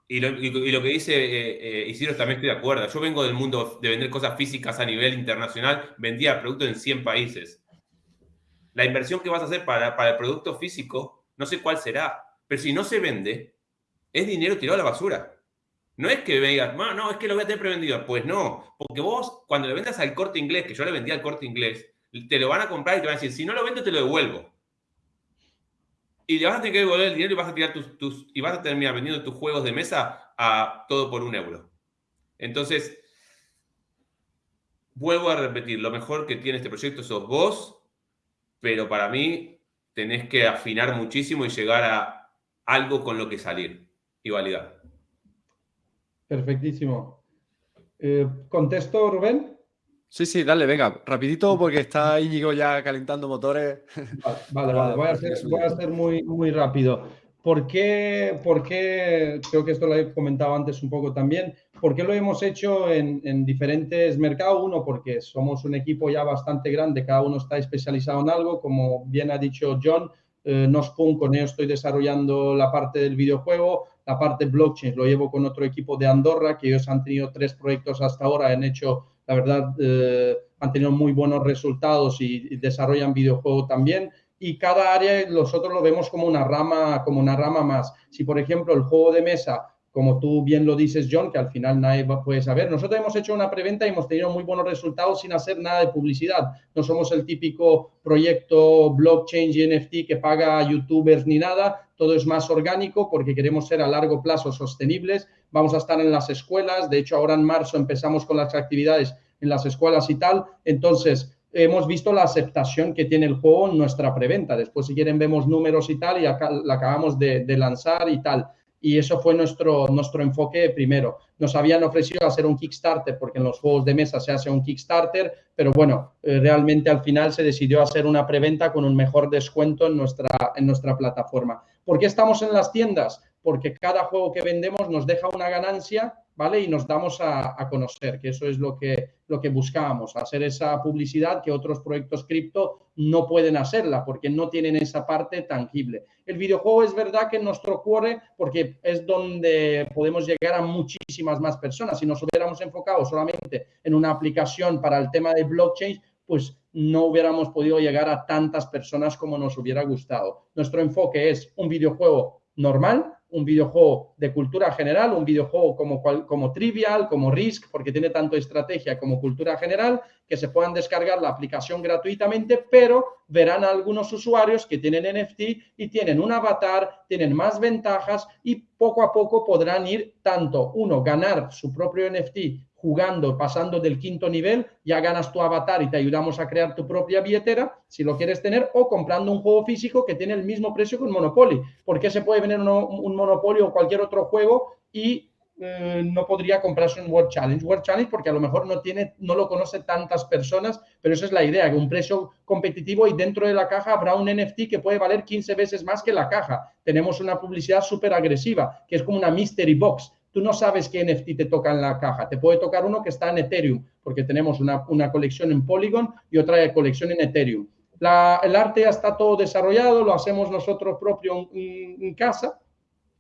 y lo, que dice eh, eh, Isidro también estoy de acuerdo. Yo vengo del mundo de vender cosas físicas a nivel internacional, vendía productos en 100 países. La inversión que vas a hacer para, para el producto físico, no sé cuál será, pero si no se vende, es dinero tirado a la basura. No es que veas, no, no, es que lo voy a tener prevendido. Pues no, porque vos cuando le vendas al corte inglés, que yo le vendía al corte inglés, te lo van a comprar y te van a decir, si no lo vendo, te lo devuelvo. Y le vas a tener que devolver el dinero y vas a tirar tus, y vas a terminar vendiendo tus juegos de mesa a todo por un euro. Entonces, vuelvo a repetir, lo mejor que tiene este proyecto sos vos, pero para mí tenés que afinar muchísimo y llegar a algo con lo que salir y validar. Perfectísimo. Eh, ¿Contesto, Rubén? Sí, sí, dale, venga, rapidito porque está Íñigo ya calentando motores. Vale, vale, Voy, a ser, muy, muy rápido. ¿Por qué, ¿Por qué, creo que esto lo he comentado antes un poco también, por qué lo hemos hecho en, en diferentes mercados? Uno, porque somos un equipo ya bastante grande, cada uno está especializado en algo, como bien ha dicho John, eh, Nospun, con ellos estoy desarrollando la parte del videojuego, la parte blockchain lo llevo con otro equipo de Andorra, que ellos han tenido tres proyectos hasta ahora, han hecho la verdad, eh, han tenido muy buenos resultados y, desarrollan videojuegos también. Y cada área nosotros lo vemos como una rama, como una rama más. Si, por ejemplo, el juego de mesa como tú bien lo dices, John, que al final nadie puede saber. Nosotros hemos hecho una preventa y hemos tenido muy buenos resultados sin hacer nada de publicidad. No somos el típico proyecto blockchain y NFT que paga a youtubers ni nada. Todo es más orgánico porque queremos ser a largo plazo sostenibles. Vamos a estar en las escuelas. De hecho, ahora en marzo empezamos con las actividades en las escuelas y tal. Entonces, hemos visto la aceptación que tiene el juego en nuestra preventa. Después, si quieren, vemos números y tal, y acá la acabamos de, de lanzar y tal y eso fue nuestro, nuestro enfoque primero. Nos habían ofrecido hacer un Kickstarter porque en los juegos de mesa se hace un Kickstarter, pero bueno, eh, realmente al final se decidió hacer una preventa con un mejor descuento en nuestra, en nuestra plataforma. ¿Por qué estamos en las tiendas? Porque cada juego que vendemos nos deja una ganancia Y nos damos a, conocer, que eso es lo que, lo que buscábamos, hacer esa publicidad que otros proyectos cripto no pueden hacerla porque no tienen esa parte tangible. El videojuego es verdad que nos ocurre porque es donde podemos llegar a muchísimas más personas. Si nos hubiéramos enfocado solamente en una aplicación para el tema de blockchain, pues no hubiéramos podido llegar a tantas personas como nos hubiera gustado. Nuestro enfoque es un videojuego normal, un videojuego de cultura general, un videojuego como, como Trivial, como Risk, porque tiene tanto estrategia como cultura general, que se puedan descargar la aplicación gratuitamente, pero verán algunos usuarios que tienen NFT y tienen un avatar, tienen más ventajas y poco a poco podrán ir tanto, uno, ganar su propio NFT jugando, pasando del quinto nivel, ya ganas tu avatar y te ayudamos a crear tu propia billetera, si lo quieres tener, o comprando un juego físico que tiene el mismo precio que un Monopoly. porque se puede vender un Monopoly o cualquier otro juego y eh, no podría comprarse un World Challenge. World Challenge porque a lo mejor no, tiene, no lo conoce tantas personas, pero esa es la idea, que un precio competitivo y dentro de la caja habrá un NFT que puede valer 15 veces más que la caja. Tenemos una publicidad súper agresiva, que es como una mystery box tú no sabes qué NFT te toca en la caja. Te puede tocar uno que está en Ethereum, porque tenemos una, colección en Polygon y otra colección en Ethereum. el arte ya está todo desarrollado, lo hacemos nosotros propio en casa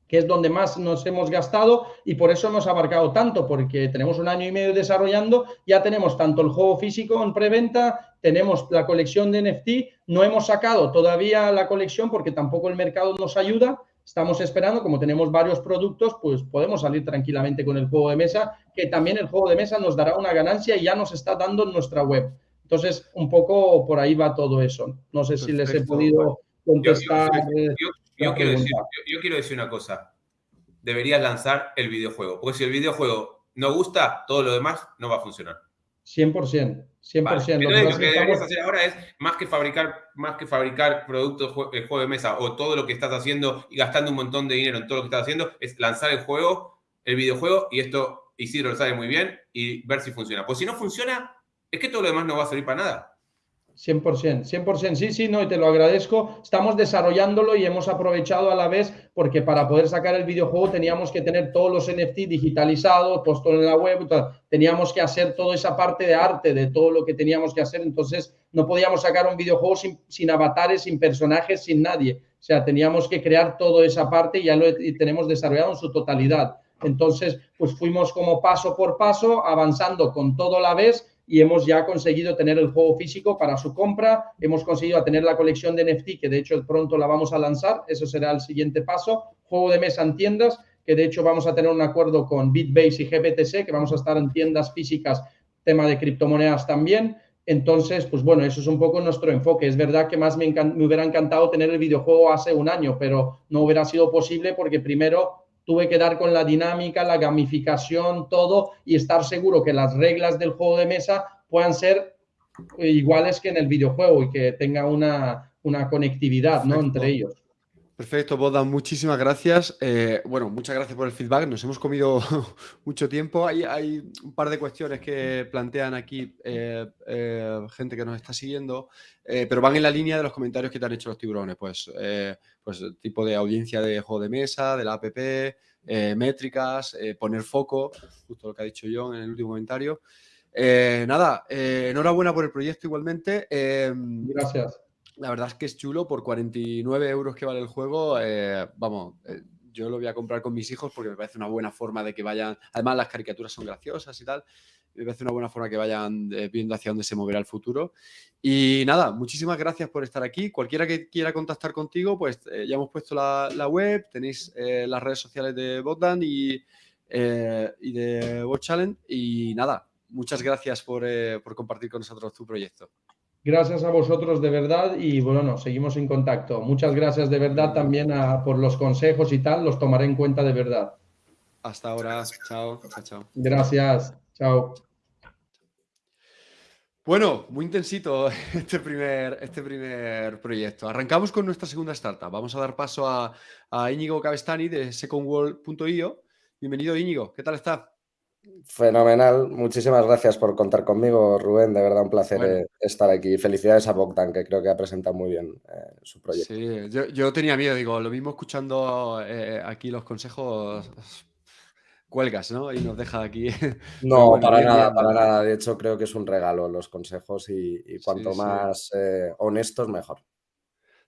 que es donde más nos hemos gastado y por eso hemos abarcado tanto, porque tenemos un año y medio desarrollando, ya tenemos tanto el juego físico en preventa, tenemos la colección de NFT, no hemos sacado todavía la colección porque tampoco el mercado nos ayuda, estamos esperando, como tenemos varios productos, pues podemos salir tranquilamente con el juego de mesa, que también el juego de mesa nos dará una ganancia y ya nos está dando en nuestra web. Entonces, un poco por ahí va todo eso. No sé si les he podido contestar. Yo quiero, decir, yo, quiero decir una cosa. Deberías lanzar el videojuego. Porque si el videojuego no gusta, todo lo demás no va a funcionar. 100%. 100%. lo, que deberías hacer ahora es, más que fabricar, más que fabricar productos, el juego de mesa o todo lo que estás haciendo y gastando un montón de dinero en todo lo que estás haciendo, es lanzar el juego, el videojuego, y esto Isidro lo sabe muy bien, y ver si funciona. Pues si no funciona, es que todo lo demás no va a servir para nada. 100%, 100%, sí, sí, no, y te lo agradezco. Estamos desarrollándolo y hemos aprovechado a la vez porque para poder sacar el videojuego teníamos que tener todos los NFT digitalizados, puestos en la web, teníamos que hacer toda esa parte de arte de todo lo que teníamos que hacer, entonces no podíamos sacar un videojuego sin, sin avatares, sin personajes, sin nadie. O sea, teníamos que crear toda esa parte y ya lo tenemos desarrollado en su totalidad. Entonces, pues fuimos como paso por paso, avanzando con todo a la vez y hemos ya conseguido tener el juego físico para su compra, hemos conseguido tener la colección de NFT, que de hecho pronto la vamos a lanzar, eso será el siguiente paso, juego de mesa en tiendas, que de hecho vamos a tener un acuerdo con Bitbase y GBTC, que vamos a estar en tiendas físicas, tema de criptomonedas también. Entonces, pues bueno, eso es un poco nuestro enfoque. Es verdad que más me, me hubiera encantado tener el videojuego hace un año, pero no hubiera sido posible porque primero tuve que dar con la dinámica, la gamificación, todo y estar seguro que las reglas del juego de mesa puedan ser iguales que en el videojuego y que tenga una, una conectividad ¿no? entre ellos. Perfecto, Boda, muchísimas gracias. Eh, bueno, muchas gracias por el feedback. Nos hemos comido mucho tiempo. Hay, hay, un par de cuestiones que plantean aquí eh, eh, gente que nos está siguiendo, pero van en la línea de los comentarios que te han hecho los tiburones. Pues, pues tipo de audiencia de juego de mesa, de la app, métricas, poner foco, justo lo que ha dicho John en el último comentario. nada, enhorabuena por el proyecto igualmente. gracias. La verdad es que es chulo, por 49 euros que vale el juego, eh, vamos, eh, yo lo voy a comprar con mis hijos porque me parece una buena forma de que vayan, además las caricaturas son graciosas y tal, me parece una buena forma que vayan eh, viendo hacia dónde se moverá el futuro. Y nada, muchísimas gracias por estar aquí. Cualquiera que quiera contactar contigo, pues ya hemos puesto la, web, tenéis las redes sociales de Botdan y, de Bot Challenge. Y nada, muchas gracias por compartir con nosotros tu proyecto. Gracias a vosotros de verdad y bueno, seguimos en contacto. Muchas gracias de verdad también por los consejos y tal, los tomaré en cuenta de verdad. Hasta ahora, chao, chao. Gracias, chao. Bueno, muy intensito este primer, este primer proyecto. Arrancamos con nuestra segunda startup. Vamos a dar paso a, a Íñigo Cabestani de secondworld.io. Bienvenido Íñigo, ¿qué tal está? Fenomenal. Muchísimas gracias por contar conmigo, Rubén. De verdad, un placer eh, estar aquí. Felicidades a Bogdan, que creo que ha presentado muy bien eh, su proyecto. Sí, yo, tenía miedo, digo, lo mismo escuchando eh, aquí los consejos, cuelgas, ¿no? Y nos deja aquí. No, para nada, para nada. De hecho, creo que es un regalo los consejos y, cuanto más honestos, mejor.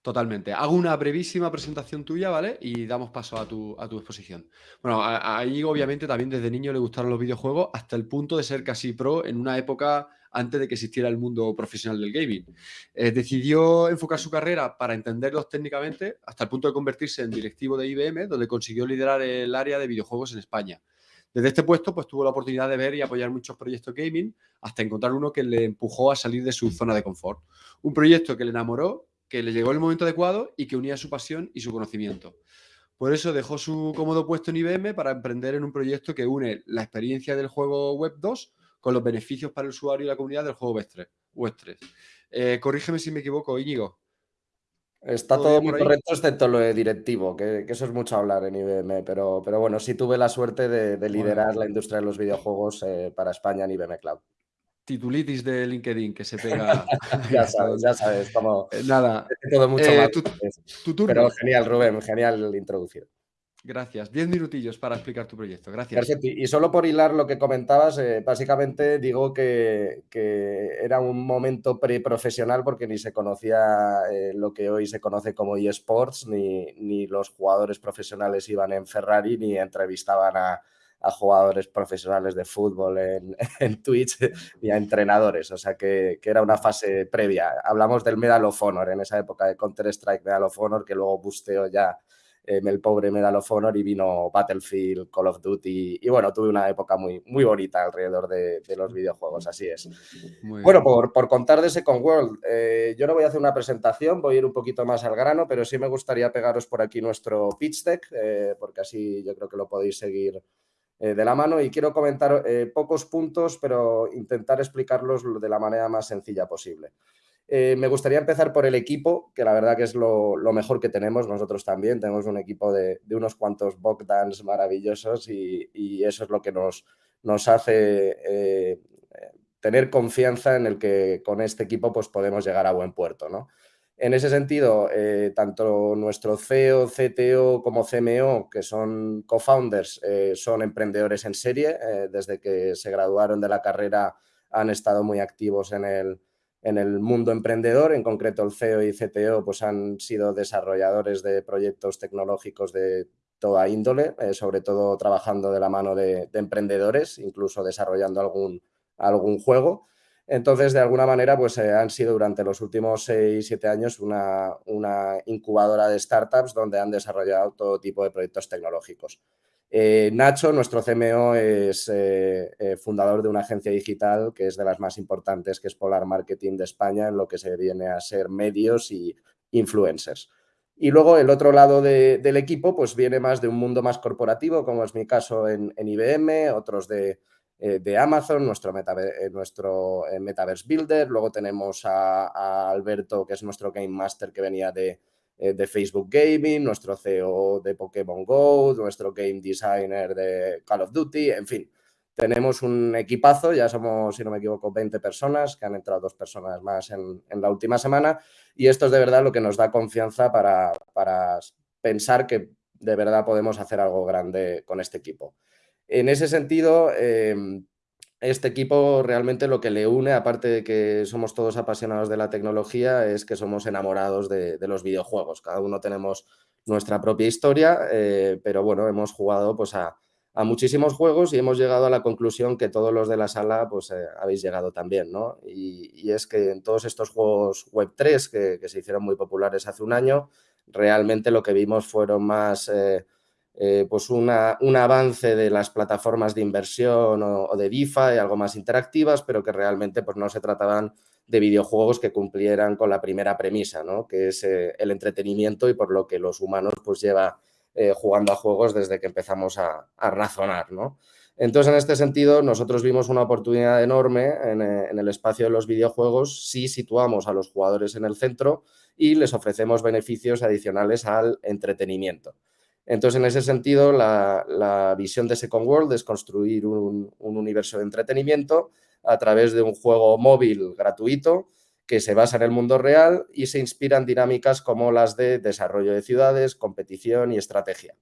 Totalmente. Hago una brevísima presentación tuya, ¿vale? Y damos paso a tu, a tu exposición. Bueno, a, obviamente también desde niño le gustaron los videojuegos hasta el punto de ser casi pro en una época antes de que existiera el mundo profesional del gaming. Eh, decidió enfocar su carrera para entenderlos técnicamente hasta el punto de convertirse en directivo de IBM, donde consiguió liderar el área de videojuegos en España. Desde este puesto, pues tuvo la oportunidad de ver y apoyar muchos proyectos gaming hasta encontrar uno que le empujó a salir de su zona de confort. Un proyecto que le enamoró que le llegó el momento adecuado y que unía su pasión y su conocimiento. Por eso dejó su cómodo puesto en IBM para emprender en un proyecto que une la experiencia del juego Web 2 con los beneficios para el usuario y la comunidad del juego Web 3. Eh, corrígeme si me equivoco, Íñigo. Está todo, muy correcto, excepto lo de directivo, que, eso es mucho hablar en IBM, pero, pero bueno, sí tuve la suerte de, liderar la industria de los videojuegos eh, para España en IBM Cloud titulitis de LinkedIn que se pega. ya sabes, ya sabes, como eh, nada. Todo mucho eh, más. Tu, Pero genial, Rubén, genial introducido. Gracias. Diez minutillos para explicar tu proyecto. Gracias. Perfecto. Y solo por hilar lo que comentabas, eh, básicamente digo que, era un momento preprofesional porque ni se conocía eh, lo que hoy se conoce como eSports, ni, ni los jugadores profesionales iban en Ferrari, ni entrevistaban a, jugadores profesionales de fútbol en, en, Twitch ni a entrenadores. O sea que, que, era una fase previa. Hablamos del Medal of Honor en esa época de Counter-Strike Medal of Honor, que luego busteó ya eh, el pobre Medal of Honor y vino Battlefield, Call of Duty y bueno, tuve una época muy, muy bonita alrededor de, los videojuegos, así es. bueno, por, por, contar de Second World, eh, yo no voy a hacer una presentación, voy a ir un poquito más al grano, pero sí me gustaría pegaros por aquí nuestro pitch deck, eh, porque así yo creo que lo podéis seguir de la mano y quiero comentar pocos puntos, pero intentar explicarlos de la manera más sencilla posible. Eh, me gustaría empezar por el equipo, que la verdad que es lo, mejor que tenemos. Nosotros también tenemos un equipo de, unos cuantos Bogdans maravillosos y, eso es lo que nos, hace eh, tener confianza en el que con este equipo pues, podemos llegar a buen puerto. ¿no? En ese sentido, eh, tanto nuestro CEO, CTO como CMO, que son co-founders, son emprendedores en serie. desde que se graduaron de la carrera han estado muy activos en el, en el mundo emprendedor, en concreto el CEO y CTO, pues han sido desarrolladores de proyectos tecnológicos de toda índole, eh, sobre todo trabajando de la mano de, emprendedores, incluso desarrollando algún, algún juego. Entonces, de alguna manera, pues eh, han sido durante los últimos 6, 7 años una, incubadora de startups donde han desarrollado todo tipo de proyectos tecnológicos. Eh, Nacho, nuestro CMO, es eh, fundador de una agencia digital que es de las más importantes, que es Polar Marketing de España, en lo que se viene a ser medios y influencers. Y luego el otro lado del equipo, pues viene más de un mundo más corporativo, como es mi caso en, IBM, otros de, Amazon, nuestro, nuestro Metaverse Builder. Luego tenemos a Alberto, que es nuestro Game Master, que venía de, eh, de Facebook Gaming, nuestro CEO de Pokémon Go, nuestro game designer de Call of Duty, en fin. Tenemos un equipazo, ya somos, si no me equivoco, 20 personas, que han entrado dos personas más en, la última semana, y esto es de verdad lo que nos da confianza para, para pensar que de verdad podemos hacer algo grande con este equipo. En ese sentido, em, este equipo realmente lo que le une, aparte de que somos todos apasionados de la tecnología, es que somos enamorados de, los videojuegos. Cada uno tenemos nuestra propia historia, eh, pero bueno, hemos jugado pues, a, muchísimos juegos y hemos llegado a la conclusión que todos los de la sala pues, eh, habéis llegado también. ¿no? Y, es que en todos estos juegos Web3 que, que, se hicieron muy populares hace un año, realmente lo que vimos fueron más... Eh, eh, pues un avance de las plataformas de inversión o, de DeFi, algo más interactivas, pero que realmente pues, no se trataban de videojuegos que cumplieran con la primera premisa, ¿no? que es eh, el entretenimiento y por lo que los humanos pues, lleva eh, jugando a juegos desde que empezamos a, razonar. ¿no? Entonces, en este sentido, nosotros vimos una oportunidad enorme en, en, el espacio de los videojuegos si situamos a los jugadores en el centro y les ofrecemos beneficios adicionales al entretenimiento. Entonces, en ese sentido, la, visión de Second World es construir un, universo de entretenimiento a través de un juego móvil gratuito que se basa en el mundo real y se inspira en dinámicas como las de desarrollo de ciudades, competición y estrategia.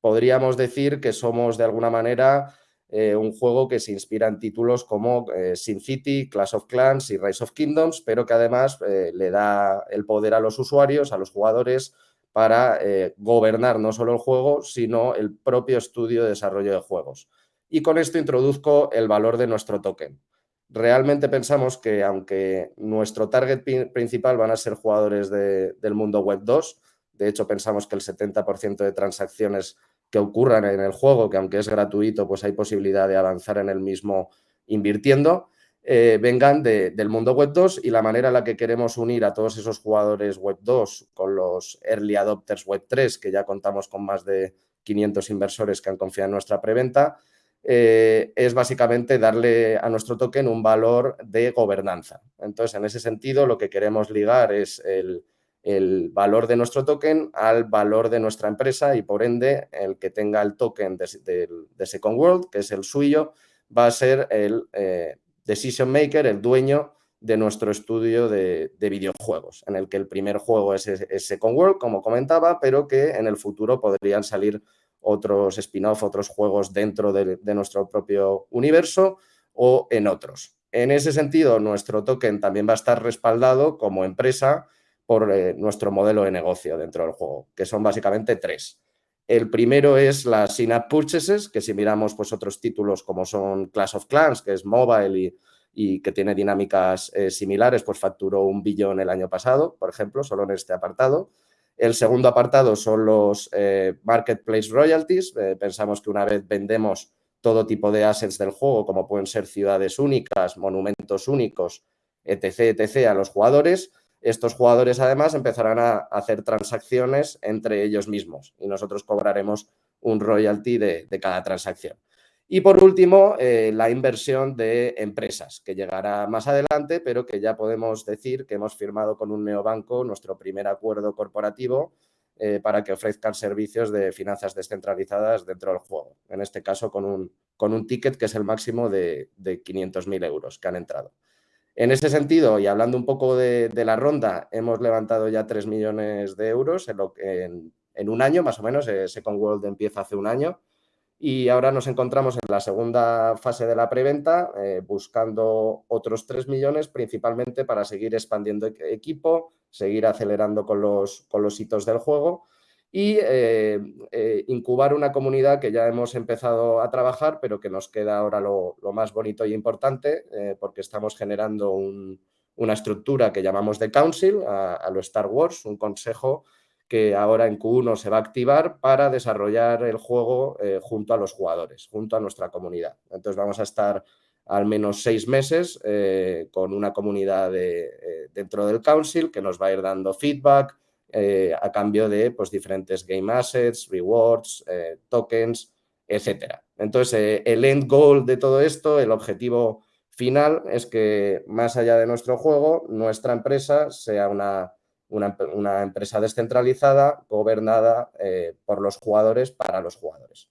Podríamos decir que somos de alguna manera eh, un juego que se inspira en títulos como eh, Sin City, Clash of Clans y Rise of Kingdoms, pero que además eh, le da el poder a los usuarios, a los jugadores, para eh, gobernar no solo el juego, sino el propio estudio de desarrollo de juegos. Y con esto introduzco el valor de nuestro token. Realmente pensamos que aunque nuestro target principal van a ser jugadores del mundo web 2, de hecho pensamos que el 70% de transacciones que ocurran en el juego, que aunque es gratuito, pues hay posibilidad de avanzar en el mismo invirtiendo, eh, vengan del mundo Web 2 y la manera en la que queremos unir a todos esos jugadores Web 2 con los early adopters Web 3, que ya contamos con más de 500 inversores que han confiado en nuestra preventa, eh, es básicamente darle a nuestro token un valor de gobernanza. Entonces, en ese sentido, lo que queremos ligar es el, valor de nuestro token al valor de nuestra empresa y, por ende, el que tenga el token de, Second World, que es el suyo, va a ser el... Eh, decision maker, el dueño de nuestro estudio de, videojuegos, en el que el primer juego es, Second World, como comentaba, pero que en el futuro podrían salir otros spin-off, otros juegos dentro de, nuestro propio universo o en otros. En ese sentido, nuestro token también va a estar respaldado como empresa por eh, nuestro modelo de negocio dentro del juego, que son básicamente tres. El primero es las in-app purchases, que si miramos pues, otros títulos como son Clash of Clans, que es mobile y, que tiene dinámicas eh, similares, pues facturó un billón el año pasado, por ejemplo, solo en este apartado. El segundo apartado son los eh, marketplace royalties. Eh, pensamos que una vez vendemos todo tipo de assets del juego, como pueden ser ciudades únicas, monumentos únicos, etc., etc., a los jugadores, estos jugadores además empezarán a hacer transacciones entre ellos mismos y nosotros cobraremos un royalty de, cada transacción. Y por último, eh, la inversión de empresas, que llegará más adelante, pero que ya podemos decir que hemos firmado con un neobanco nuestro primer acuerdo corporativo eh, para que ofrezcan servicios de finanzas descentralizadas dentro del juego. En este caso, con un, con un ticket que es el máximo de, de 500.000 euros que han entrado. En ese sentido, y hablando un poco de, la ronda, hemos levantado ya 3 millones de euros en, lo, en, un año, más o menos. Eh, Second World empieza hace un año. Y ahora nos encontramos en la segunda fase de la preventa, eh, buscando otros 3 millones, principalmente para seguir expandiendo equipo, seguir acelerando con los, con los hitos del juego y eh, eh, incubar una comunidad que ya hemos empezado a trabajar, pero que nos queda ahora lo, más bonito y importante, eh, porque estamos generando una estructura que llamamos de Council, a, lo Star Wars, un consejo que ahora en Q1 se va a activar para desarrollar el juego junto a los jugadores, junto a nuestra comunidad. Entonces vamos a estar al menos seis meses con una comunidad dentro del Council que nos va a ir dando feedback, eh, a cambio de pues, diferentes game assets, rewards, eh, tokens, etc. Entonces, eh, el end goal de todo esto, el objetivo final es que más allá de nuestro juego, nuestra empresa sea una, una, empresa descentralizada, gobernada por los jugadores para los jugadores.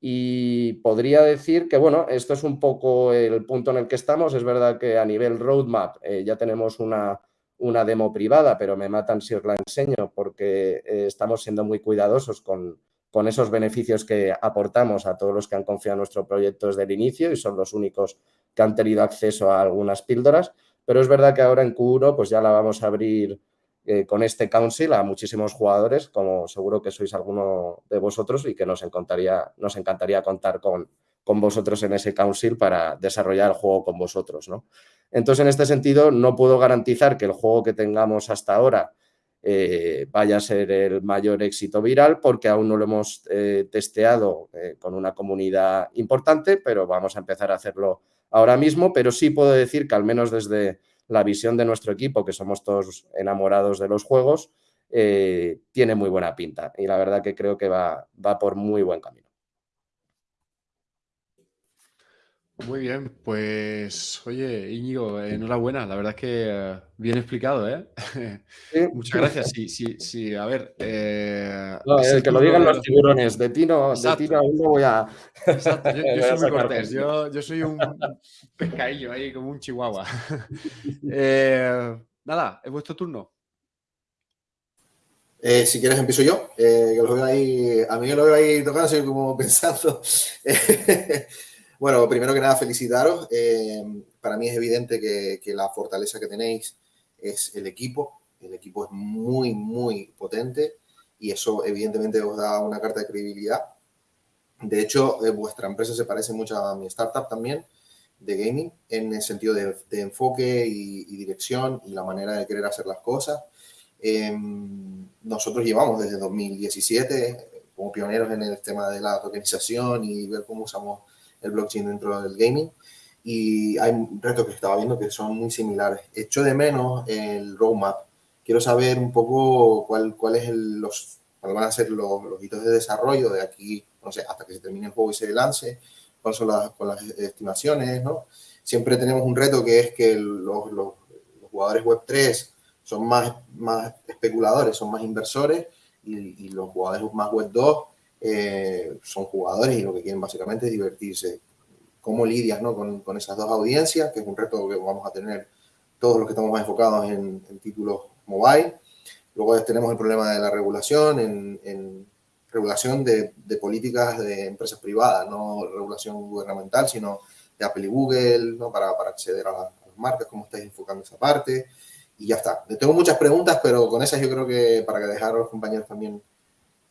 Y podría decir que, bueno, esto es un poco el punto en el que estamos. Es verdad que a nivel roadmap ya tenemos una, una demo privada, pero me matan si os la enseño porque eh, estamos siendo muy cuidadosos con, con, esos beneficios que aportamos a todos los que han confiado en nuestro proyecto desde el inicio y son los únicos que han tenido acceso a algunas píldoras. Pero es verdad que ahora en Q1 pues ya la vamos a abrir eh, con este council a muchísimos jugadores, como seguro que sois alguno de vosotros y que nos encantaría, nos encantaría contar con, con vosotros en ese council para desarrollar el juego con vosotros. ¿no? Entonces, en este sentido, no puedo garantizar que el juego que tengamos hasta ahora eh, vaya a ser el mayor éxito viral porque aún no lo hemos eh, testeado eh, con una comunidad importante, pero vamos a empezar a hacerlo ahora mismo. Pero sí puedo decir que al menos desde la visión de nuestro equipo, que somos todos enamorados de los juegos, tiene muy buena pinta y la verdad que creo que va, va por muy buen camino. Muy bien, pues oye, Íñigo, enhorabuena, la verdad es que eh, bien explicado, ¿eh? Muchas gracias. Sí, sí, sí, a ver. Eh, que lo digan los tiburones, de ti no, de ti no, voy a. Exacto, yo, soy muy cortés, yo, soy un pescadillo ahí, como un chihuahua. Eh, nada, es vuestro turno. si quieres empiezo yo, que los veo ahí, a mí me lo veo ahí tocando, estoy como pensando. Bueno, primero que nada, felicitaros. Eh, para mí es evidente que, la fortaleza que tenéis es el equipo. El equipo es muy, muy potente y eso evidentemente os da una carta de credibilidad. De hecho, eh, vuestra empresa se parece mucho a mi startup también de gaming en el sentido de, enfoque y, dirección y la manera de querer hacer las cosas. Em, nosotros llevamos desde 2017 como pioneros en el tema de la tokenización y ver cómo usamos el blockchain dentro del gaming. Y hay retos que estaba viendo que son muy similares. Echo de menos el roadmap. Quiero saber un poco cuál, cuál cuáles van a ser los, los, hitos de desarrollo de aquí, no sé, hasta que se termine el juego y se lance, cuáles son las, las estimaciones, ¿no? Siempre tenemos un reto que es que los, los, jugadores Web3 son más, más especuladores, son más inversores y, y los jugadores más Web2 eh, son jugadores y lo que quieren básicamente es divertirse. ¿Cómo lidias ¿no? con, con, esas dos audiencias? Que es un reto que vamos a tener todos los que estamos más enfocados en, títulos mobile. Luego tenemos el problema de la regulación en, en, regulación de, políticas de empresas privadas, no regulación gubernamental, sino de Apple y Google, ¿no? para, para acceder a, las marcas, cómo estáis enfocando esa parte. Y ya está. Tengo muchas preguntas, pero con esas yo creo que para que dejar a los compañeros también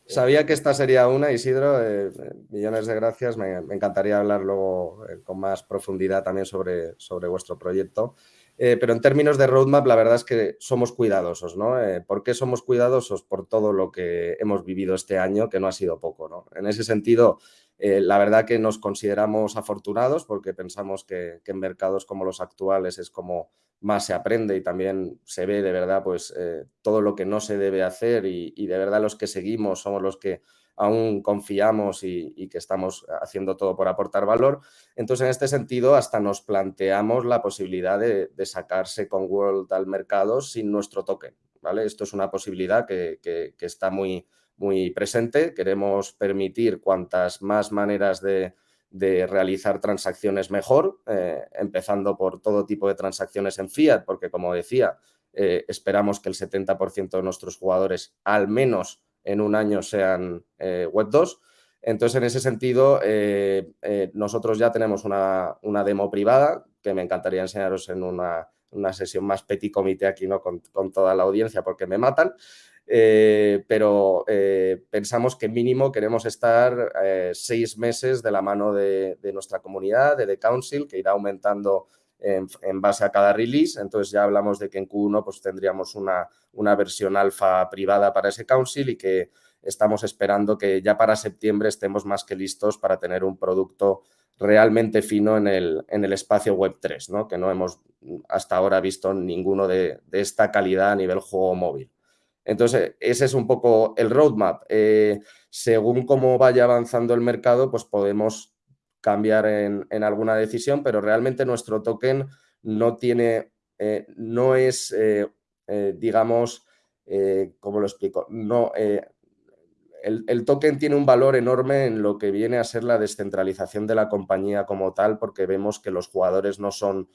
Sabía que esta sería una, Isidro. Eh, millones de gracias. Me, encantaría hablar luego eh, con más profundidad también sobre, sobre vuestro proyecto. Eh, pero en términos de roadmap, la verdad es que somos cuidadosos, ¿no? ¿Por qué somos cuidadosos? Por todo lo que hemos vivido este año, que no ha sido poco, ¿no? En ese sentido, la verdad que nos consideramos afortunados porque pensamos que, que en mercados como los actuales es como más se aprende y también se ve de verdad pues eh, todo lo que no se debe hacer y, de verdad los que seguimos somos los que aún confiamos y, que estamos haciendo todo por aportar valor. Entonces, en este sentido, hasta nos planteamos la posibilidad de, sacarse con World al mercado sin nuestro token. ¿vale? Esto es una posibilidad que, que está muy, muy presente. Queremos permitir cuantas más maneras de, de realizar transacciones mejor, eh, empezando por todo tipo de transacciones en fiat, porque como decía, eh, esperamos que el 70% de nuestros jugadores al menos en un año sean eh, Web 2. Entonces, en ese sentido, nosotros ya tenemos una, demo privada que me encantaría enseñaros en una, sesión más petit comité aquí ¿no? con toda la audiencia porque me matan. Eh, pero eh, pensamos que mínimo queremos estar eh, seis meses de la mano de, nuestra comunidad, de The Council, que irá aumentando en, base a cada release. Entonces ya hablamos de que en Q1 pues, tendríamos una, una versión alfa privada para ese Council y que estamos esperando que ya para septiembre estemos más que listos para tener un producto realmente fino en el, en el espacio Web3, ¿no? que no hemos hasta ahora visto ninguno de, de esta calidad a nivel juego móvil. Entonces, ese es un poco el roadmap. Eh, según cómo vaya avanzando el mercado, pues podemos cambiar en, alguna decisión, pero realmente nuestro token no tiene, eh, no es, eh, digamos, ¿cómo lo explico? No, el, el, token tiene un valor enorme en lo que viene a ser la descentralización de la compañía como tal, porque vemos que los jugadores no son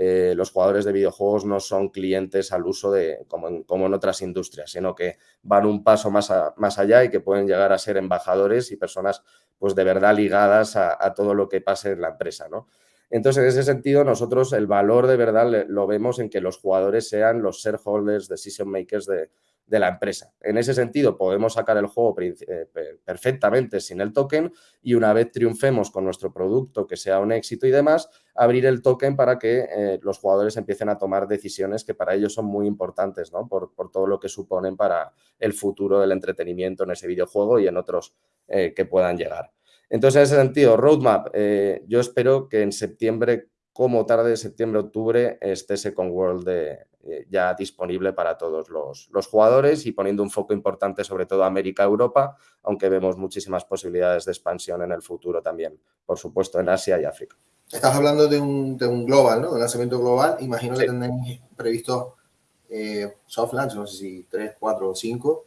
eh, los jugadores de videojuegos no son clientes al uso de, como en, otras industrias, sino que van un paso más, más, allá y que pueden llegar a ser embajadores y personas pues de verdad ligadas a, todo lo que pase en la empresa, ¿no? Entonces, en ese sentido, nosotros el valor de verdad lo vemos en que los jugadores sean los shareholders, decision makers de, de la empresa. En ese sentido, podemos sacar el juego eh, perfectamente sin el token y una vez triunfemos con nuestro producto, que sea un éxito y demás, abrir el token para que eh, los jugadores empiecen a tomar decisiones que para ellos son muy importantes, ¿no? Por, todo lo que suponen para el futuro del entretenimiento en ese videojuego y en otros eh, que puedan llegar. Entonces, en ese sentido, roadmap, yo espero que en septiembre como tarde, septiembre-octubre, esté Second World de, eh, ya disponible para todos los, jugadores y poniendo un foco importante sobre todo América-Europa, aunque vemos muchísimas posibilidades de expansión en el futuro también, por supuesto, en Asia y África. Estás hablando de un, global, ¿no? De lanzamiento global. Imagino que tendréis previsto eh, soft launch, no sé si 3, 4 o 5,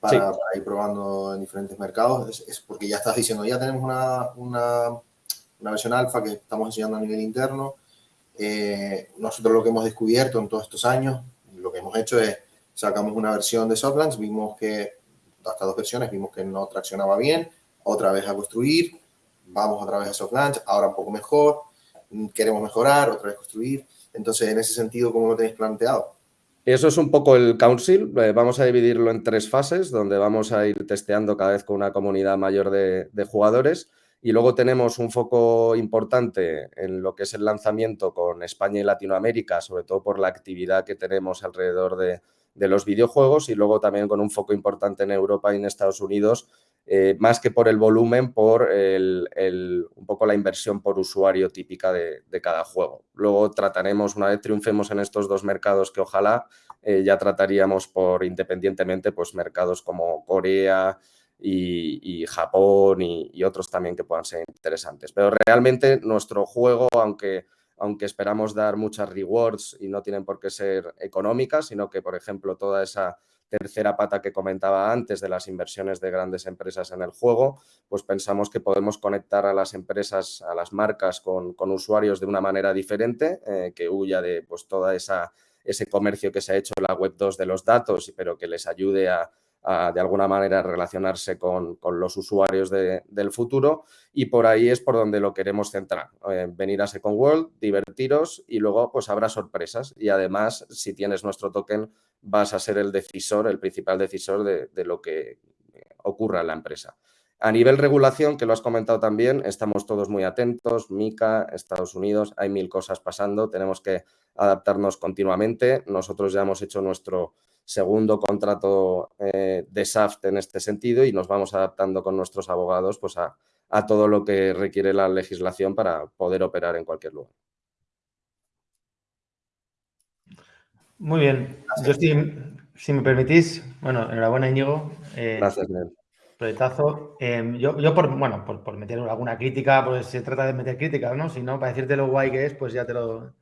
para, ir probando en diferentes mercados. Es, porque ya estás diciendo, ya tenemos una, una, una versión alfa que estamos enseñando a nivel interno eh, nosotros lo que hemos descubierto en todos estos años, lo que hemos hecho es sacamos una versión de Softlands, vimos que hasta dos versiones, vimos que no traccionaba bien, otra vez a construir, vamos otra vez a Softlands, ahora un poco mejor, queremos mejorar, otra vez construir. Entonces, en ese sentido, ¿cómo lo tenéis planteado? Eso es un poco el council. Eh, vamos a dividirlo en tres fases, donde vamos a ir testeando cada vez con una comunidad mayor de, de jugadores. Y luego tenemos un foco importante en lo que es el lanzamiento con España y Latinoamérica, sobre todo por la actividad que tenemos alrededor de, los videojuegos y luego también con un foco importante en Europa y en Estados Unidos, eh, más que por el volumen, por el, un poco la inversión por usuario típica de, cada juego. Luego trataremos, una vez triunfemos en estos dos mercados que ojalá eh, ya trataríamos por independientemente, pues mercados como Corea, y, Japón y, otros también que puedan ser interesantes. Pero realmente nuestro juego, aunque, aunque esperamos dar muchas rewards y no tienen por qué ser económicas, sino que, por ejemplo, toda esa tercera pata que comentaba antes de las inversiones de grandes empresas en el juego, pues pensamos que podemos conectar a las empresas, a las marcas con, usuarios de una manera diferente, eh, que huya de pues, toda esa ese comercio que se ha hecho en la web 2 de los datos, pero que les ayude a, de alguna manera relacionarse con, los usuarios del futuro y por ahí es por donde lo queremos centrar. Eh, venir a Second World, divertiros y luego pues habrá sorpresas y además si tienes nuestro token vas a ser el decisor, el principal decisor de, lo que ocurra en la empresa. A nivel regulación, que lo has comentado también, estamos todos muy atentos, MICA, Estados Unidos, hay mil cosas pasando, tenemos que adaptarnos continuamente. Nosotros ya hemos hecho nuestro segundo contrato eh, de SAFT en este sentido y nos vamos adaptando con nuestros abogados pues, a, todo lo que requiere la legislación para poder operar en cualquier lugar. Muy bien. Yo, si, me permitís, bueno, enhorabuena, Íñigo. Eh, Gracias, Proyectazo. Em, yo, yo, por, bueno, por, por, meter alguna crítica, pues se trata de meter críticas, ¿no? Si no, para decirte lo guay que es, pues ya te lo,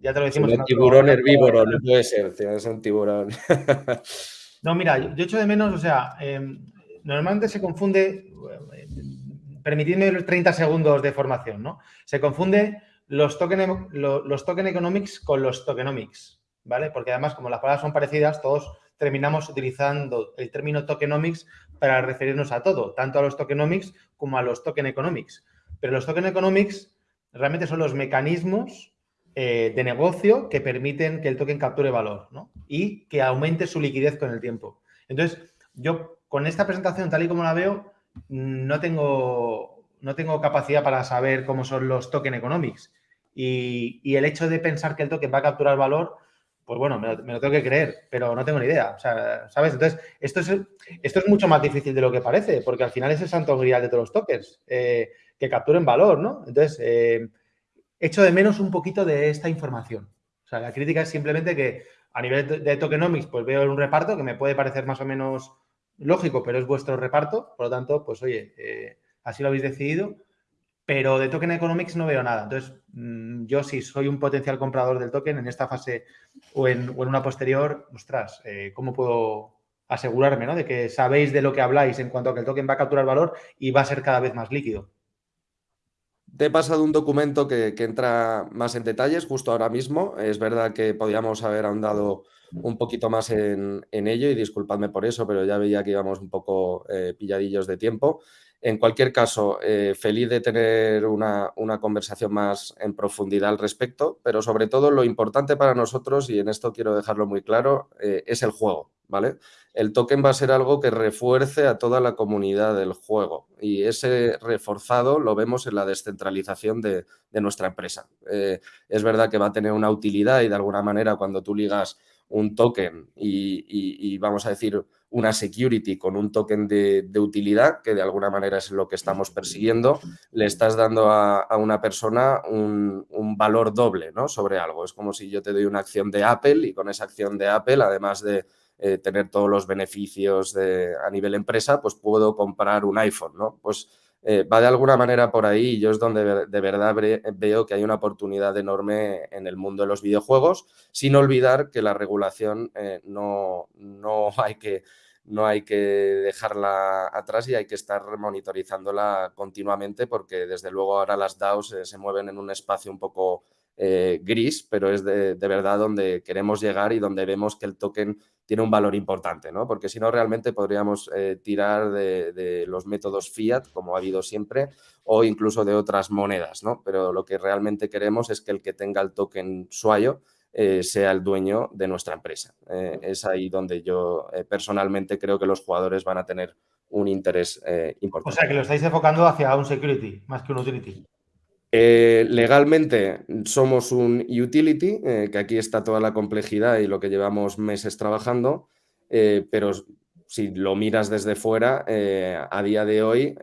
ya te lo decimos. un tiburón herbívoro, no puede ser, es un tiburón. no, mira, yo, echo de menos, o sea, em, normalmente se confunde, permitidme 30 segundos de formación, ¿no? Se confunde los token, los token economics con los tokenomics, ¿vale? Porque además, como las palabras son parecidas, todos terminamos utilizando el término tokenomics para referirnos a todo, tanto a los tokenomics como a los token economics. Pero los token economics realmente son los mecanismos eh, de negocio que permiten que el token capture valor y que aumente su liquidez con el tiempo. Entonces, yo con esta presentación, tal y como la veo, no tengo, no tengo capacidad para saber cómo son los token economics. Y, y, el hecho de pensar que el token va a capturar valor, pues bueno, me lo, tengo que creer, pero no tengo ni idea. O sea, ¿sabes? Entonces, esto es, esto es mucho más difícil de lo que parece, porque al final es el santo grial de todos los tokens, eh, que capturen valor, ¿no? Entonces, eh, echo de menos un poquito de esta información. O sea, la crítica es simplemente que a nivel de tokenomics, pues veo un reparto que me puede parecer más o menos lógico, pero es vuestro reparto. Por lo tanto, pues oye, eh, así lo habéis decidido. Pero de token economics no veo nada. Entonces, mm, yo si soy un potencial comprador del token en esta fase o en, una posterior, ostras, eh, ¿cómo puedo asegurarme ¿no? de que sabéis de lo que habláis en cuanto a que el token va a capturar valor y va a ser cada vez más líquido? Te he pasado un documento que, entra más en detalles justo ahora mismo. Es verdad que podíamos haber ahondado un poquito más en, ello y disculpadme por eso, pero ya veía que íbamos un poco eh, pilladillos de tiempo. En cualquier caso, eh, feliz de tener una, conversación más en profundidad al respecto, pero sobre todo lo importante para nosotros, y en esto quiero dejarlo muy claro, eh, es el juego, ¿vale? El token va a ser algo que refuerce a toda la comunidad del juego y ese reforzado lo vemos en la descentralización de, nuestra empresa. Eh, es verdad que va a tener una utilidad y de alguna manera cuando tú ligas un token y, vamos a decir una security con un token de, utilidad, que de alguna manera es lo que estamos persiguiendo, le estás dando a, una persona un, valor doble ¿no? sobre algo. Es como si yo te doy una acción de Apple y con esa acción de Apple, además de eh, tener todos los beneficios de, a nivel empresa, pues puedo comprar un iPhone, ¿no? Pues eh, va de alguna manera por ahí y yo es donde de verdad veo que hay una oportunidad enorme en el mundo de los videojuegos, sin olvidar que la regulación eh, no, no, hay que, no hay que dejarla atrás y hay que estar monitorizándola continuamente porque desde luego ahora las DAOs eh, se mueven en un espacio un poco gris, pero es de, de, verdad donde queremos llegar y donde vemos que el token tiene un valor importante, ¿no? Porque si no, realmente podríamos eh, tirar de, los métodos fiat, como ha habido siempre, o incluso de otras monedas, ¿no? Pero lo que realmente queremos es que el que tenga el token suayo eh, sea el dueño de nuestra empresa. Eh, es ahí donde yo personalmente creo que los jugadores van a tener un interés importante. O sea, que lo estáis enfocando hacia un security más que un utility. Eh, legalmente somos un utility, eh, que aquí está toda la complejidad y lo que llevamos meses trabajando, eh, pero si lo miras desde fuera, a día de hoy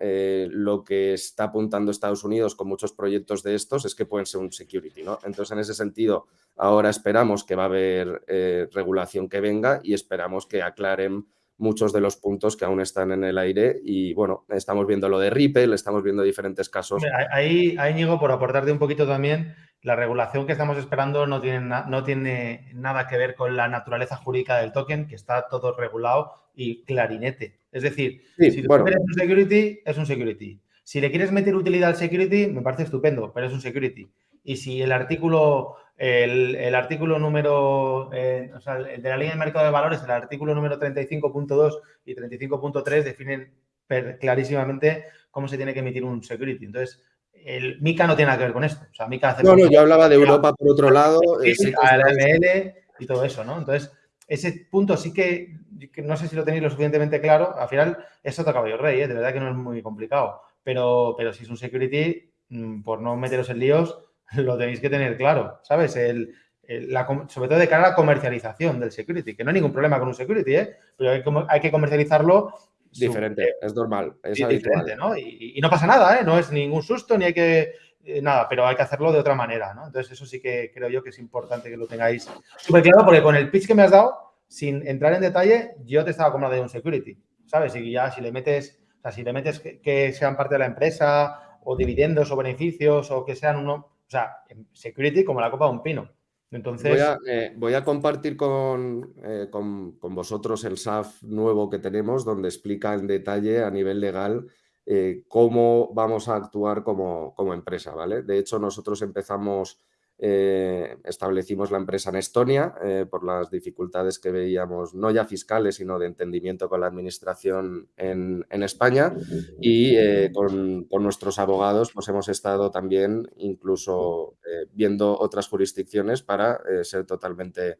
lo que está apuntando Estados Unidos con muchos proyectos de estos es que pueden ser un security. ¿no? Entonces, en ese sentido, ahora esperamos que va a haber regulación que venga y esperamos que aclaren muchos de los puntos que aún están en el aire y bueno, estamos viendo lo de Ripple, estamos viendo diferentes casos. Ahí, ahí Ñigo, por aportarte un poquito también, la regulación que estamos esperando no tiene, no tiene nada que ver con la naturaleza jurídica del token, que está todo regulado y clarinete. Es decir, si tú quieres un security, es un security. Si le quieres meter utilidad al security, me parece estupendo, pero es un security. y si el artículo, el, artículo número, eh, o sea, el de la línea de mercado de valores, el artículo número 35.2 y 35.3 definen clarísimamente cómo se tiene que emitir un security. Entonces, el MICA no tiene nada que ver con esto. O sea, MICA hace no, no, yo hablaba de Europa por otro lado. AML y todo eso, ¿no? Entonces, ese punto sí que, no sé si lo tenéis lo suficientemente claro. Al final, es otro caballo rey, ¿eh? de verdad que no es muy complicado. Pero, pero si es un security, mm, por no meteros en líos, lo tenéis que tener claro, ¿sabes? El, sobre todo de cara a la comercialización del security, que no hay ningún problema con un security, ¿eh? pero hay, hay que comercializarlo Diferente, es normal, es diferente, ¿no? Y, no pasa nada, ¿eh? No es ningún susto ni hay que... Eh, nada, pero hay que hacerlo de otra manera, ¿no? Entonces eso sí que creo yo que es importante que lo tengáis súper claro porque con el pitch que me has dado, sin entrar en detalle, yo te estaba comprando de un security, ¿sabes? Y ya si le metes, o sea, si le metes que, sean parte de la empresa o dividendos o beneficios o que sean uno, sea, security como la copa de un pino. Entonces... Voy a, eh, compartir eh, con, vosotros el SAF nuevo que tenemos, donde explica en detalle a nivel legal eh, cómo vamos a actuar como, como, empresa. ¿vale? De hecho, nosotros empezamos eh, establecimos la empresa en Estonia eh, por las dificultades que veíamos, no ya fiscales, sino de entendimiento con la administración en, España y eh, con, nuestros abogados pues hemos estado también incluso viendo otras jurisdicciones para ser totalmente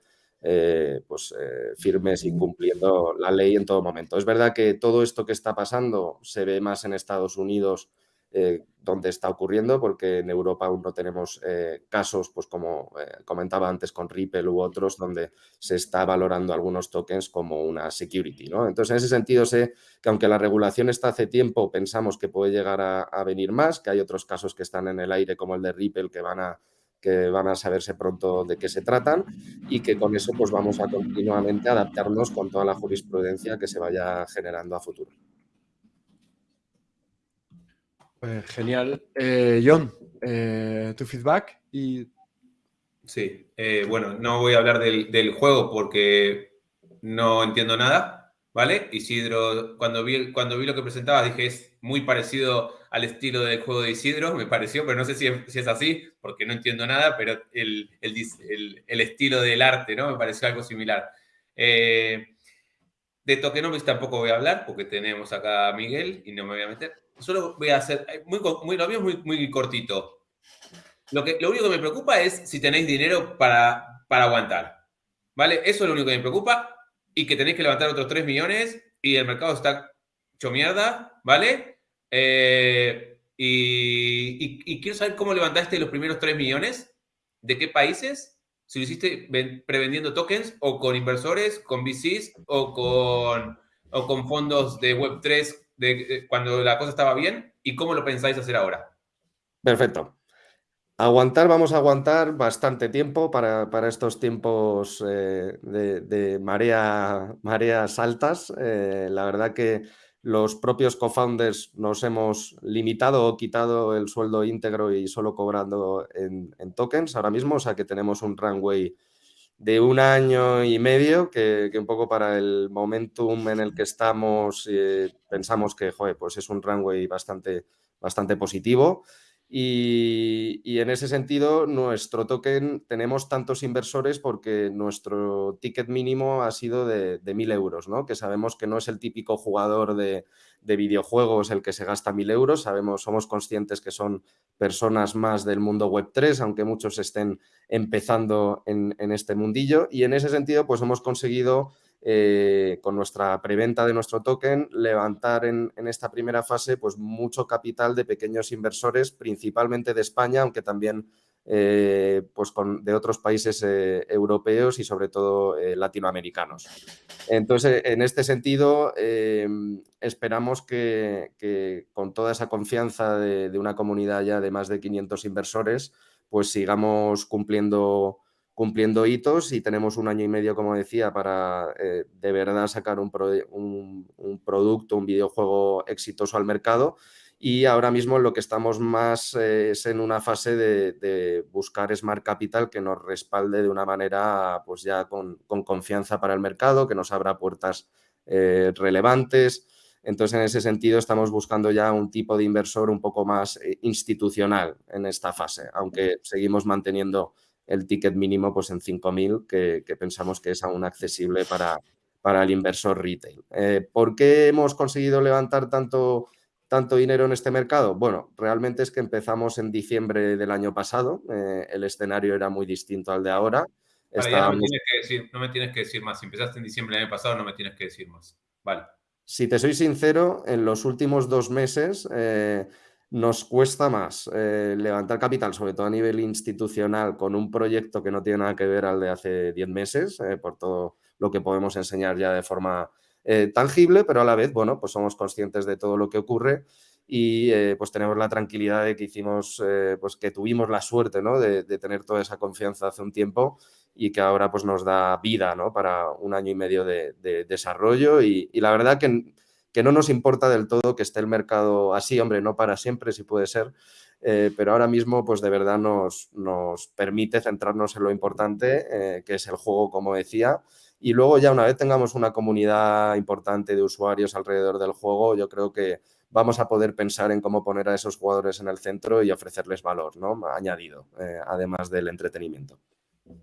pues, firmes y cumpliendo la ley en todo momento. Es verdad que todo esto que está pasando se ve más en Estados Unidos eh, dónde está ocurriendo, porque en Europa aún no tenemos eh, casos, pues como eh, comentaba antes con Ripple u otros, donde se está valorando algunos tokens como una security. ¿no? Entonces, en ese sentido sé que aunque la regulación está hace tiempo, pensamos que puede llegar a, venir más, que hay otros casos que están en el aire, como el de Ripple, que van a que van a saberse pronto de qué se tratan y que con eso pues vamos a continuamente adaptarnos con toda la jurisprudencia que se vaya generando a futuro. Pues genial. Eh, John, eh, tu feedback y... Sí, eh, bueno, no voy a hablar del, juego porque no entiendo nada, ¿vale? Isidro, cuando vi, cuando vi lo que presentaba dije es muy parecido al estilo del juego de Isidro, me pareció, pero no sé si es, así, porque no entiendo nada, pero el, estilo del arte, ¿no? Me pareció algo similar. De Tokenomics tampoco voy a hablar, porque tenemos acá a Miguel y no me voy a meter solo voy a hacer, eh, muy, muy, lo mío muy, muy cortito. Lo, que, lo único que me preocupa es si tenéis dinero para, para aguantar. ¿Vale? Eso es lo único que me preocupa y que tenéis que levantar otros 3 millones y el mercado está hecho mierda, ¿vale? Eh, y, quiero saber cómo levantaste los primeros 3 millones, de qué países, si lo hiciste prevendiendo tokens o con inversores, con VCs o con, o con fondos de Web3 de, cuando la cosa estaba bien y cómo lo pensáis hacer ahora. Perfecto. Aguantar, vamos a aguantar bastante tiempo para, estos tiempos eh, de, marea, mareas altas. Eh, la verdad que los propios co-founders nos hemos limitado o quitado el sueldo íntegro y solo cobrando en, en, tokens ahora mismo, o sea que tenemos un runway de un año y medio, que, un poco para el momentum en el que estamos eh, pensamos que pues es un runway bastante, bastante positivo. Y, en ese sentido, nuestro token, tenemos tantos inversores porque nuestro ticket mínimo ha sido de, de 1.000 euros, ¿no? que sabemos que no es el típico jugador de, videojuegos el que se gasta 1.000 euros, sabemos, somos conscientes que son personas más del mundo web 3, aunque muchos estén empezando en, en este mundillo. Y en ese sentido, pues hemos conseguido eh, con nuestra preventa de nuestro token, levantar en, esta primera fase pues, mucho capital de pequeños inversores, principalmente de España, aunque también eh, pues de otros países eh, europeos y sobre todo latinoamericanos. Entonces, en este sentido, esperamos que, con toda esa confianza de, de, una comunidad ya de más de 500 inversores, pues sigamos cumpliendo cumpliendo hitos y tenemos un año y medio, como decía, para eh, de verdad sacar un, producto, un videojuego exitoso al mercado. Y ahora mismo lo que estamos más eh, es en una fase de, buscar Smart Capital que nos respalde de una manera pues ya con, confianza para el mercado, que nos abra puertas eh, relevantes, Entonces, en ese sentido, estamos buscando ya un tipo de inversor un poco más institucional en esta fase, aunque seguimos manteniendo el ticket mínimo pues, en 5.000, que, que pensamos que es aún accesible para, para el inversor retail. Eh, ¿Por qué hemos conseguido levantar tanto, tanto dinero en este mercado? Bueno, realmente es que empezamos en diciembre del año pasado, eh, el escenario era muy distinto al de ahora. no, me tienes que decir, no me tienes que decir más. Si empezaste en diciembre del año pasado, no me tienes que decir más. Vale. Si te soy sincero, en los últimos dos meses eh, nos cuesta más eh, levantar capital, sobre todo a nivel institucional, con un proyecto que no tiene nada que ver al de hace 10 meses, eh, por todo lo que podemos enseñar ya de forma tangible, pero a la vez, bueno, pues somos conscientes de todo lo que ocurre y pues tenemos la tranquilidad de que hicimos, pues que tuvimos la suerte, ¿no? De, tener toda esa confianza hace un tiempo y que ahora pues nos da vida ¿no? para un año y medio de, desarrollo y, la verdad que, que, no nos importa del todo que esté el mercado así, hombre, no para siempre si puede ser, eh, pero ahora mismo pues de verdad nos, nos permite centrarnos en lo importante, eh, que es el juego, como decía, y luego ya una vez tengamos una comunidad importante de usuarios alrededor del juego, yo creo que vamos a poder pensar en cómo poner a esos jugadores en el centro y ofrecerles valor ¿no? añadido, eh, además del entretenimiento.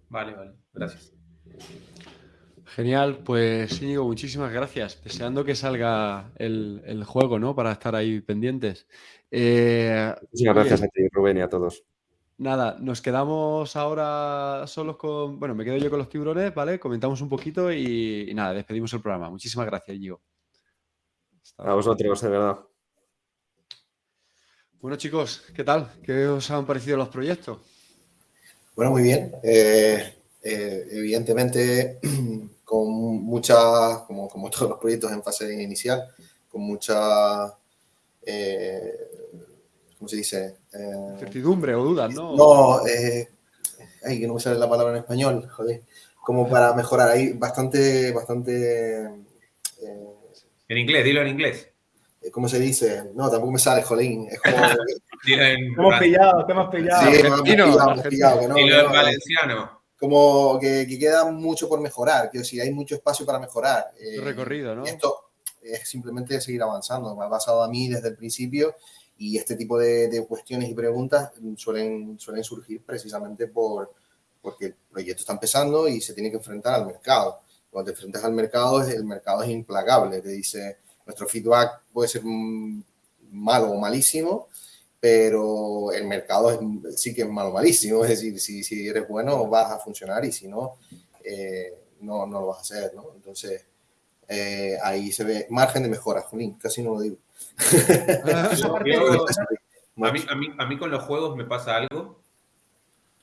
Vale, vale, gracias. Genial, pues Íñigo, muchísimas gracias. Deseando que salga el, juego, ¿no? Para estar ahí pendientes. Eh, muchas gracias a ti, Rubén, y a todos. Nada, nos quedamos ahora solos con. Bueno, me quedo yo con los tiburones, ¿vale? Comentamos un poquito y, nada, despedimos el programa. Muchísimas gracias, Íñigo. a vosotros, de verdad. Bueno, chicos, ¿qué tal? ¿Qué os han parecido los proyectos? Bueno, muy bien. Eh, eh, evidentemente, con mucha, como, como, todos los proyectos en fase inicial, con mucha, eh, ¿cómo se dice? Certidumbre o dudas, ¿no? No, ay, que no me sale la palabra en español, joder. Como para mejorar ahí, bastante, bastante... en inglés, dilo en inglés. ¿Cómo se dice? No, tampoco me sale, jolín. Es como... hemos pillado, te hemos pillado. Sí, hemos pillado, hemos pillado. no, y lo valenciano. Como que, que, queda mucho por mejorar, quiero decir, hay mucho espacio para mejorar. Eh, recorrido, ¿no? Esto es simplemente seguir avanzando. Me ha pasado a mí desde el principio y este tipo de, de cuestiones y preguntas suelen, suelen surgir precisamente por, porque el proyecto está empezando y se tiene que enfrentar al mercado. Cuando te enfrentas al mercado, el mercado es implacable. Te dice, nuestro feedback puede ser malo o malísimo, pero el mercado sí que es malo malísimo. Es decir, si, si, eres bueno vas a funcionar y si no, eh, no, no, lo vas a hacer. ¿no? Entonces, eh, ahí se ve margen de mejora, Junín, casi no lo digo. a, mí, a, mí, a mí con los juegos me pasa algo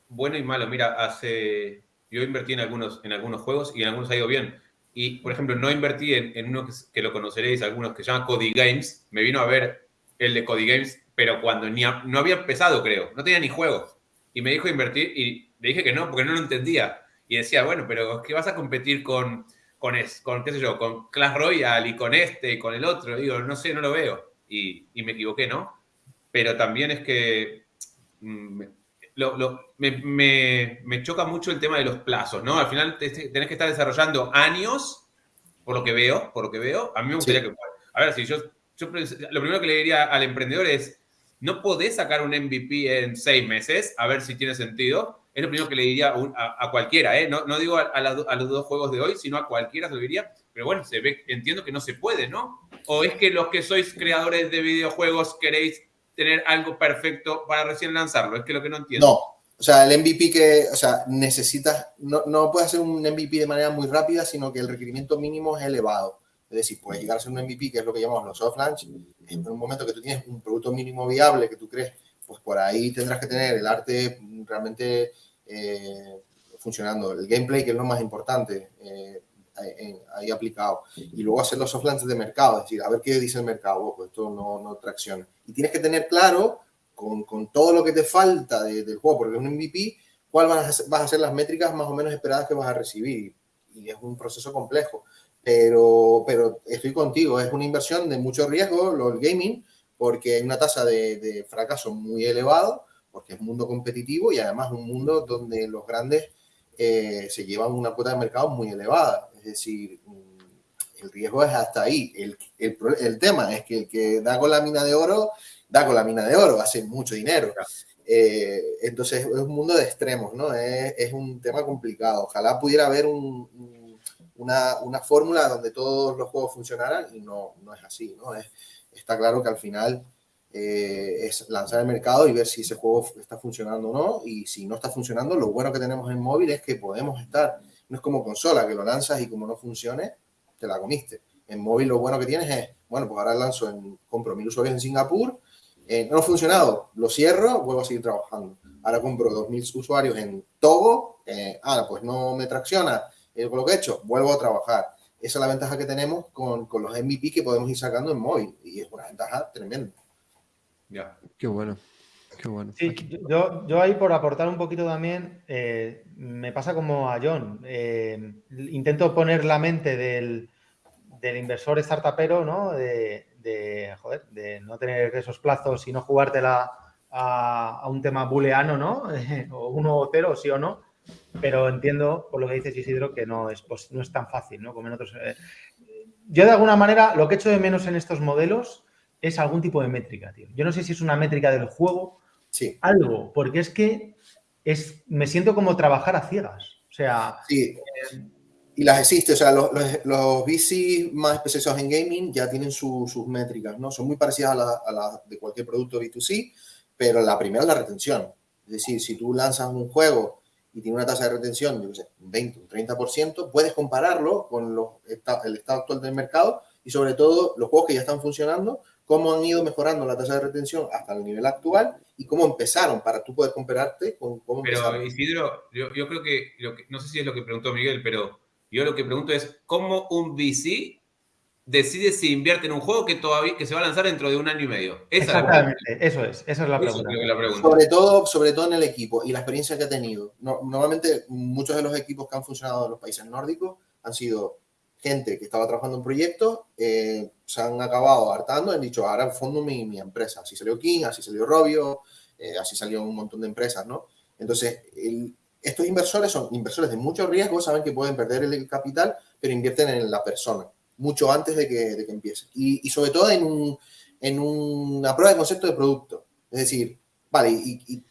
bueno y malo. Mira, hace yo invertí en algunos, en algunos juegos y en algunos ha ido bien. Y, por ejemplo, no invertí en, en uno que, lo conoceréis, algunos que se llama Cody Games. Me vino a ver el de Cody Games pero cuando ni no había empezado, creo, no tenía ni juegos. Y me dijo invertir y le dije que no, porque no lo entendía. Y decía, bueno, pero ¿qué vas a competir con, con, es, con qué sé yo, con Clash Royale y con este y con el otro? Digo, no sé, no lo veo. Y, y me equivoqué, ¿no? Pero también es que mm, lo, lo, me, me, me, choca mucho el tema de los plazos, ¿no? Al final tenés que estar desarrollando años, por lo que veo, por lo que veo. A mí me gustaría que... A ver, si yo, yo... Lo primero que le diría al emprendedor es, no podés sacar un MVP en seis meses, a ver si tiene sentido. Es lo primero que le diría a, cualquiera, ¿eh? No, no digo a, los dos juegos de hoy, sino a cualquiera se lo diría. Pero bueno, se ve, entiendo que no se puede, ¿no? ¿O es que los que sois creadores de videojuegos queréis tener algo perfecto para recién lanzarlo? Es que lo que no entiendo. No, o sea, el MVP que, o sea, necesitas, no, no puedes hacer un MVP de manera muy rápida, sino que el requerimiento mínimo es elevado. Es decir, puedes llegar a ser un MVP, que es lo que llamamos los soft launch, en un momento que tú tienes un producto mínimo viable que tú crees, pues por ahí tendrás que tener el arte realmente eh, funcionando, el gameplay, que es lo más importante, eh, ahí aplicado. Y luego hacer los soft launch de mercado, es decir, a ver qué dice el mercado, pues esto no, no tracciona. Y tienes que tener claro, con, con todo lo que te falta del juego, porque es un MVP, cuál van a ser las métricas más o menos esperadas que vas a recibir. Y es un proceso complejo pero, pero estoy contigo, es una inversión de mucho riesgo, lo, el gaming, porque hay una tasa de, de, fracaso muy elevado, porque es un mundo competitivo y además un mundo donde los grandes eh, se llevan una cuota de mercado muy elevada. Es decir, mm, el riesgo es hasta ahí. El, el, tema es que el que da con la mina de oro, da con la mina de oro, hace mucho dinero. Eh, entonces es un mundo de extremos, ¿no? Es, es un tema complicado. Ojalá pudiera haber un, una, una, fórmula donde todos los juegos funcionaran y no, no es así, ¿no? Es, está claro que al final eh, es lanzar el mercado y ver si ese juego está funcionando o no. Y si no está funcionando, lo bueno que tenemos en móvil es que podemos estar, no es como consola, que lo lanzas y como no funcione, te la comiste. En móvil lo bueno que tienes es, bueno, pues ahora lanzo, en, compro mil usuarios en Singapur, eh, no ha funcionado, lo cierro, vuelvo a seguir trabajando. Ahora compro 2.000 usuarios en Togo, eh, ah, pues no me tracciona eh, con lo que he hecho, vuelvo a trabajar. Esa es la ventaja que tenemos con, con, los MVP que podemos ir sacando en móvil y es una ventaja tremenda. Ya, qué bueno. Qué bueno. Sí, yo, yo, ahí por aportar un poquito también, me pasa como a John. intento poner la mente del, del inversor startupero, ¿no? De, de, joder, de no tener esos plazos y no jugártela a, a un tema booleano, ¿no? o uno o cero, sí o no. Pero entiendo, por lo que dices Isidro, que no es, pues, no es tan fácil, ¿no? Como en otros... Eh. Yo, de alguna manera, lo que echo de menos en estos modelos es algún tipo de métrica, tío. Yo no sé si es una métrica del juego, sí. algo, porque es que es, me siento como trabajar a ciegas. O sea, sí. Eh, y las existe, o sea, los, los, más especializados en gaming ya tienen sus métricas, ¿no? Son muy parecidas a las la de cualquier producto B2C, pero la primera es la retención. Es decir, si tú lanzas un juego y tiene una tasa de retención, yo qué sé, un 20, un 30%, puedes compararlo con los, el estado actual del mercado y sobre todo los juegos que ya están funcionando, cómo han ido mejorando la tasa de retención hasta el nivel actual y cómo empezaron para tú poder compararte con cómo Pero Isidro, yo, yo creo que, no sé si es lo que preguntó Miguel, pero yo lo que pregunto es, ¿cómo un VC decide si invierte en un juego que todavía que se va a lanzar dentro de un año y medio? Exactamente, eso es, esa es la pregunta. Sobre todo, sobre todo en el equipo y la experiencia que ha tenido. normalmente muchos de los equipos que han funcionado en los países nórdicos han sido gente que estaba trabajando en proyectos, eh, se han acabado hartando, han dicho, ahora fondo mi, mi empresa. Así salió King, así salió Robio, eh, así salió un montón de empresas, ¿no? Entonces, el, estos inversores son inversores de mucho riesgo, saben que pueden perder el capital, pero invierten en la persona mucho antes de que, de que empiece. Y, y, sobre todo en, un, en una prueba de concepto de producto. Es decir, vale, y,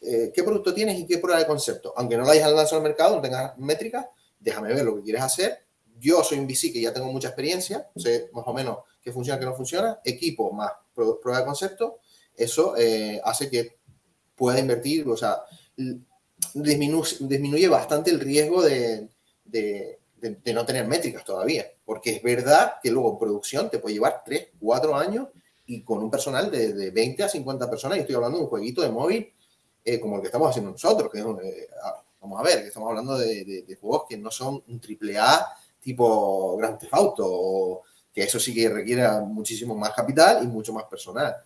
eh, ¿qué producto tienes y qué prueba de concepto? Aunque no la hayas lanzado al mercado, no tengas métricas, déjame ver lo que quieres hacer. Yo soy un VC que ya tengo mucha experiencia, sé más o menos qué funciona, qué no funciona. Equipo más prueba de concepto, eso eh, hace que pueda invertir, o sea, disminuye, bastante el riesgo de, de, no tener métricas todavía. Porque es verdad que luego producción te puede llevar 3, 4 años y con un personal de, de 20 a 50 personas, y estoy hablando de un jueguito de móvil eh, como el que estamos haciendo nosotros, que eh, vamos a ver, que estamos hablando de, juegos que no son un triple A tipo Grand Theft Auto, que eso sí que requiere muchísimo más capital y mucho más personal.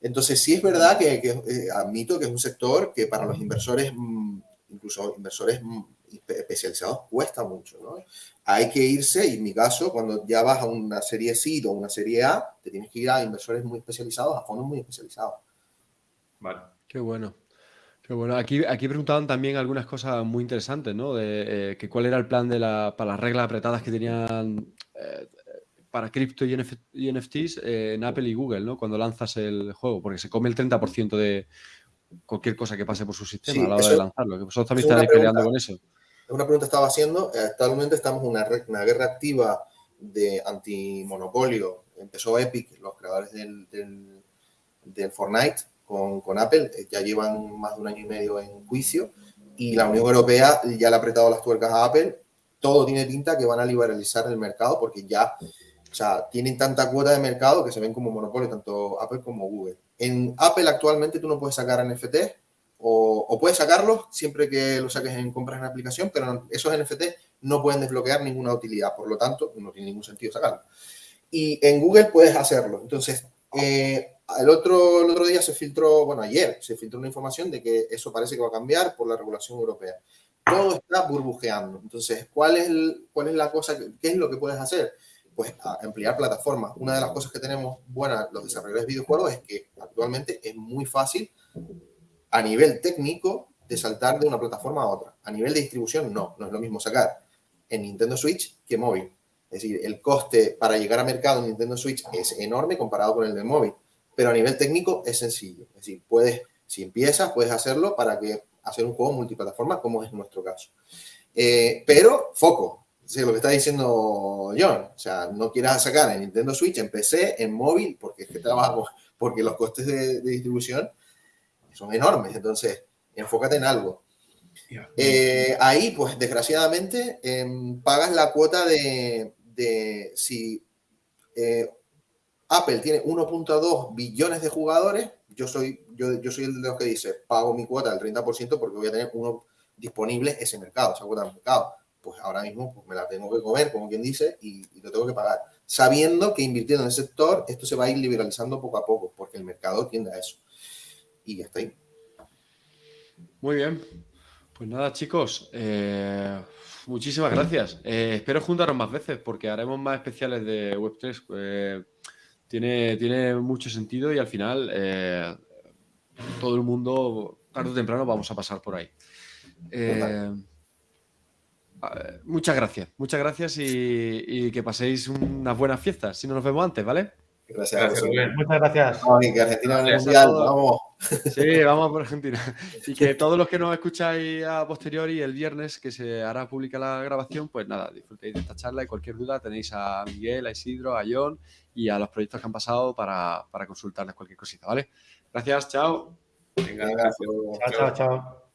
Entonces, sí es verdad que, eh, admito que es un sector que para los inversores, mm, incluso inversores mm, especializados, cuesta mucho. ¿no? Hay que irse, y en mi caso, cuando ya vas a una serie C o una serie A, te tienes que ir a inversores muy especializados, a fondos muy especializados. Vale. Qué bueno. Qué bueno. Aquí, aquí preguntaban también algunas cosas muy interesantes, ¿no? De eh, que cuál era el plan de la, para las reglas apretadas que tenían eh, para cripto y, NFTs eh, en Apple y Google, ¿no? Cuando lanzas el juego, porque se come el 30% de cualquier cosa que pase por su sistema a la hora de lanzarlo. Que vosotros también estáis peleando con eso. Es una pregunta que estaba haciendo. Actualmente estamos en una, una guerra activa de antimonopolio. Empezó Epic, los creadores del, del, Fortnite, con, con, Apple. Eh, ya llevan más de un año y medio en juicio. Y la Unión Europea ya le ha apretado las tuercas a Apple. Todo tiene pinta que van a liberalizar el mercado porque ya o sea, tienen tanta cuota de mercado que se ven como monopolio, tanto Apple como Google. En Apple actualmente tú no puedes sacar NFT o, o puedes sacarlos siempre que lo saques en compras en aplicación, pero esos NFT no pueden desbloquear ninguna utilidad, por lo tanto, no tiene ningún sentido sacarlo. Y en Google puedes hacerlo. Entonces, eh, el, otro, el otro día se filtró, bueno, ayer se filtró una información de que eso parece que va a cambiar por la regulación europea. Todo está burbujeando. Entonces, ¿cuál es, cuál es la cosa? ¿Qué es lo que puedes hacer? pues a ampliar plataformas. Una de las cosas que tenemos buenas los desarrolladores de videojuegos es que actualmente es muy fácil a nivel técnico de saltar de una plataforma a otra. A nivel de distribución no, no es lo mismo sacar en Nintendo Switch que móvil. Es decir, el coste para llegar a mercado en Nintendo Switch es enorme comparado con el del móvil, pero a nivel técnico es sencillo. Es decir, puedes, si empiezas, puedes hacerlo para hacer un juego multiplataforma, como es nuestro caso. Eh, pero foco, es lo que está diciendo John. O sea, no quieras sacar en Nintendo Switch, en PC, en móvil, porque es que trabajamos, porque los costes de, distribución son enormes. Entonces, enfócate en algo. Eh, ahí, pues, desgraciadamente, em, pagas la cuota de, de si eh, Apple tiene 1.2 billones de jugadores, yo soy, yo, yo soy el de los que dice, pago mi cuota del 30% porque voy a tener uno disponible ese mercado, esa cuota de mercado. Pues ahora mismo pues me la tengo que comer, como quien dice, y, lo tengo que pagar. Sabiendo que invirtiendo en el sector, esto se va a ir liberalizando poco a poco, porque el mercado tiende a eso. Y ya está. Muy bien. Pues nada, chicos. Eh, muchísimas gracias. Eh, espero juntaros más veces porque haremos más especiales de Web3. Eh, tiene, tiene mucho sentido y al final todo el mundo, tarde o temprano, vamos a pasar por ahí. muchas gracias, muchas gracias y, que paséis unas buenas fiestas. Si no nos vemos antes, ¿vale? Gracias, Muchas gracias. que Argentina mundial, vamos. Sí, vamos por Argentina. Y que todos los que nos escucháis a posteriori el viernes, que se hará pública la grabación, pues nada, disfrutéis de esta charla y cualquier duda tenéis a Miguel, a Isidro, a John y a los proyectos que han pasado para, para consultarles cualquier cosita, ¿vale? Gracias, chao. Venga, gracias. Chao, chao, chao.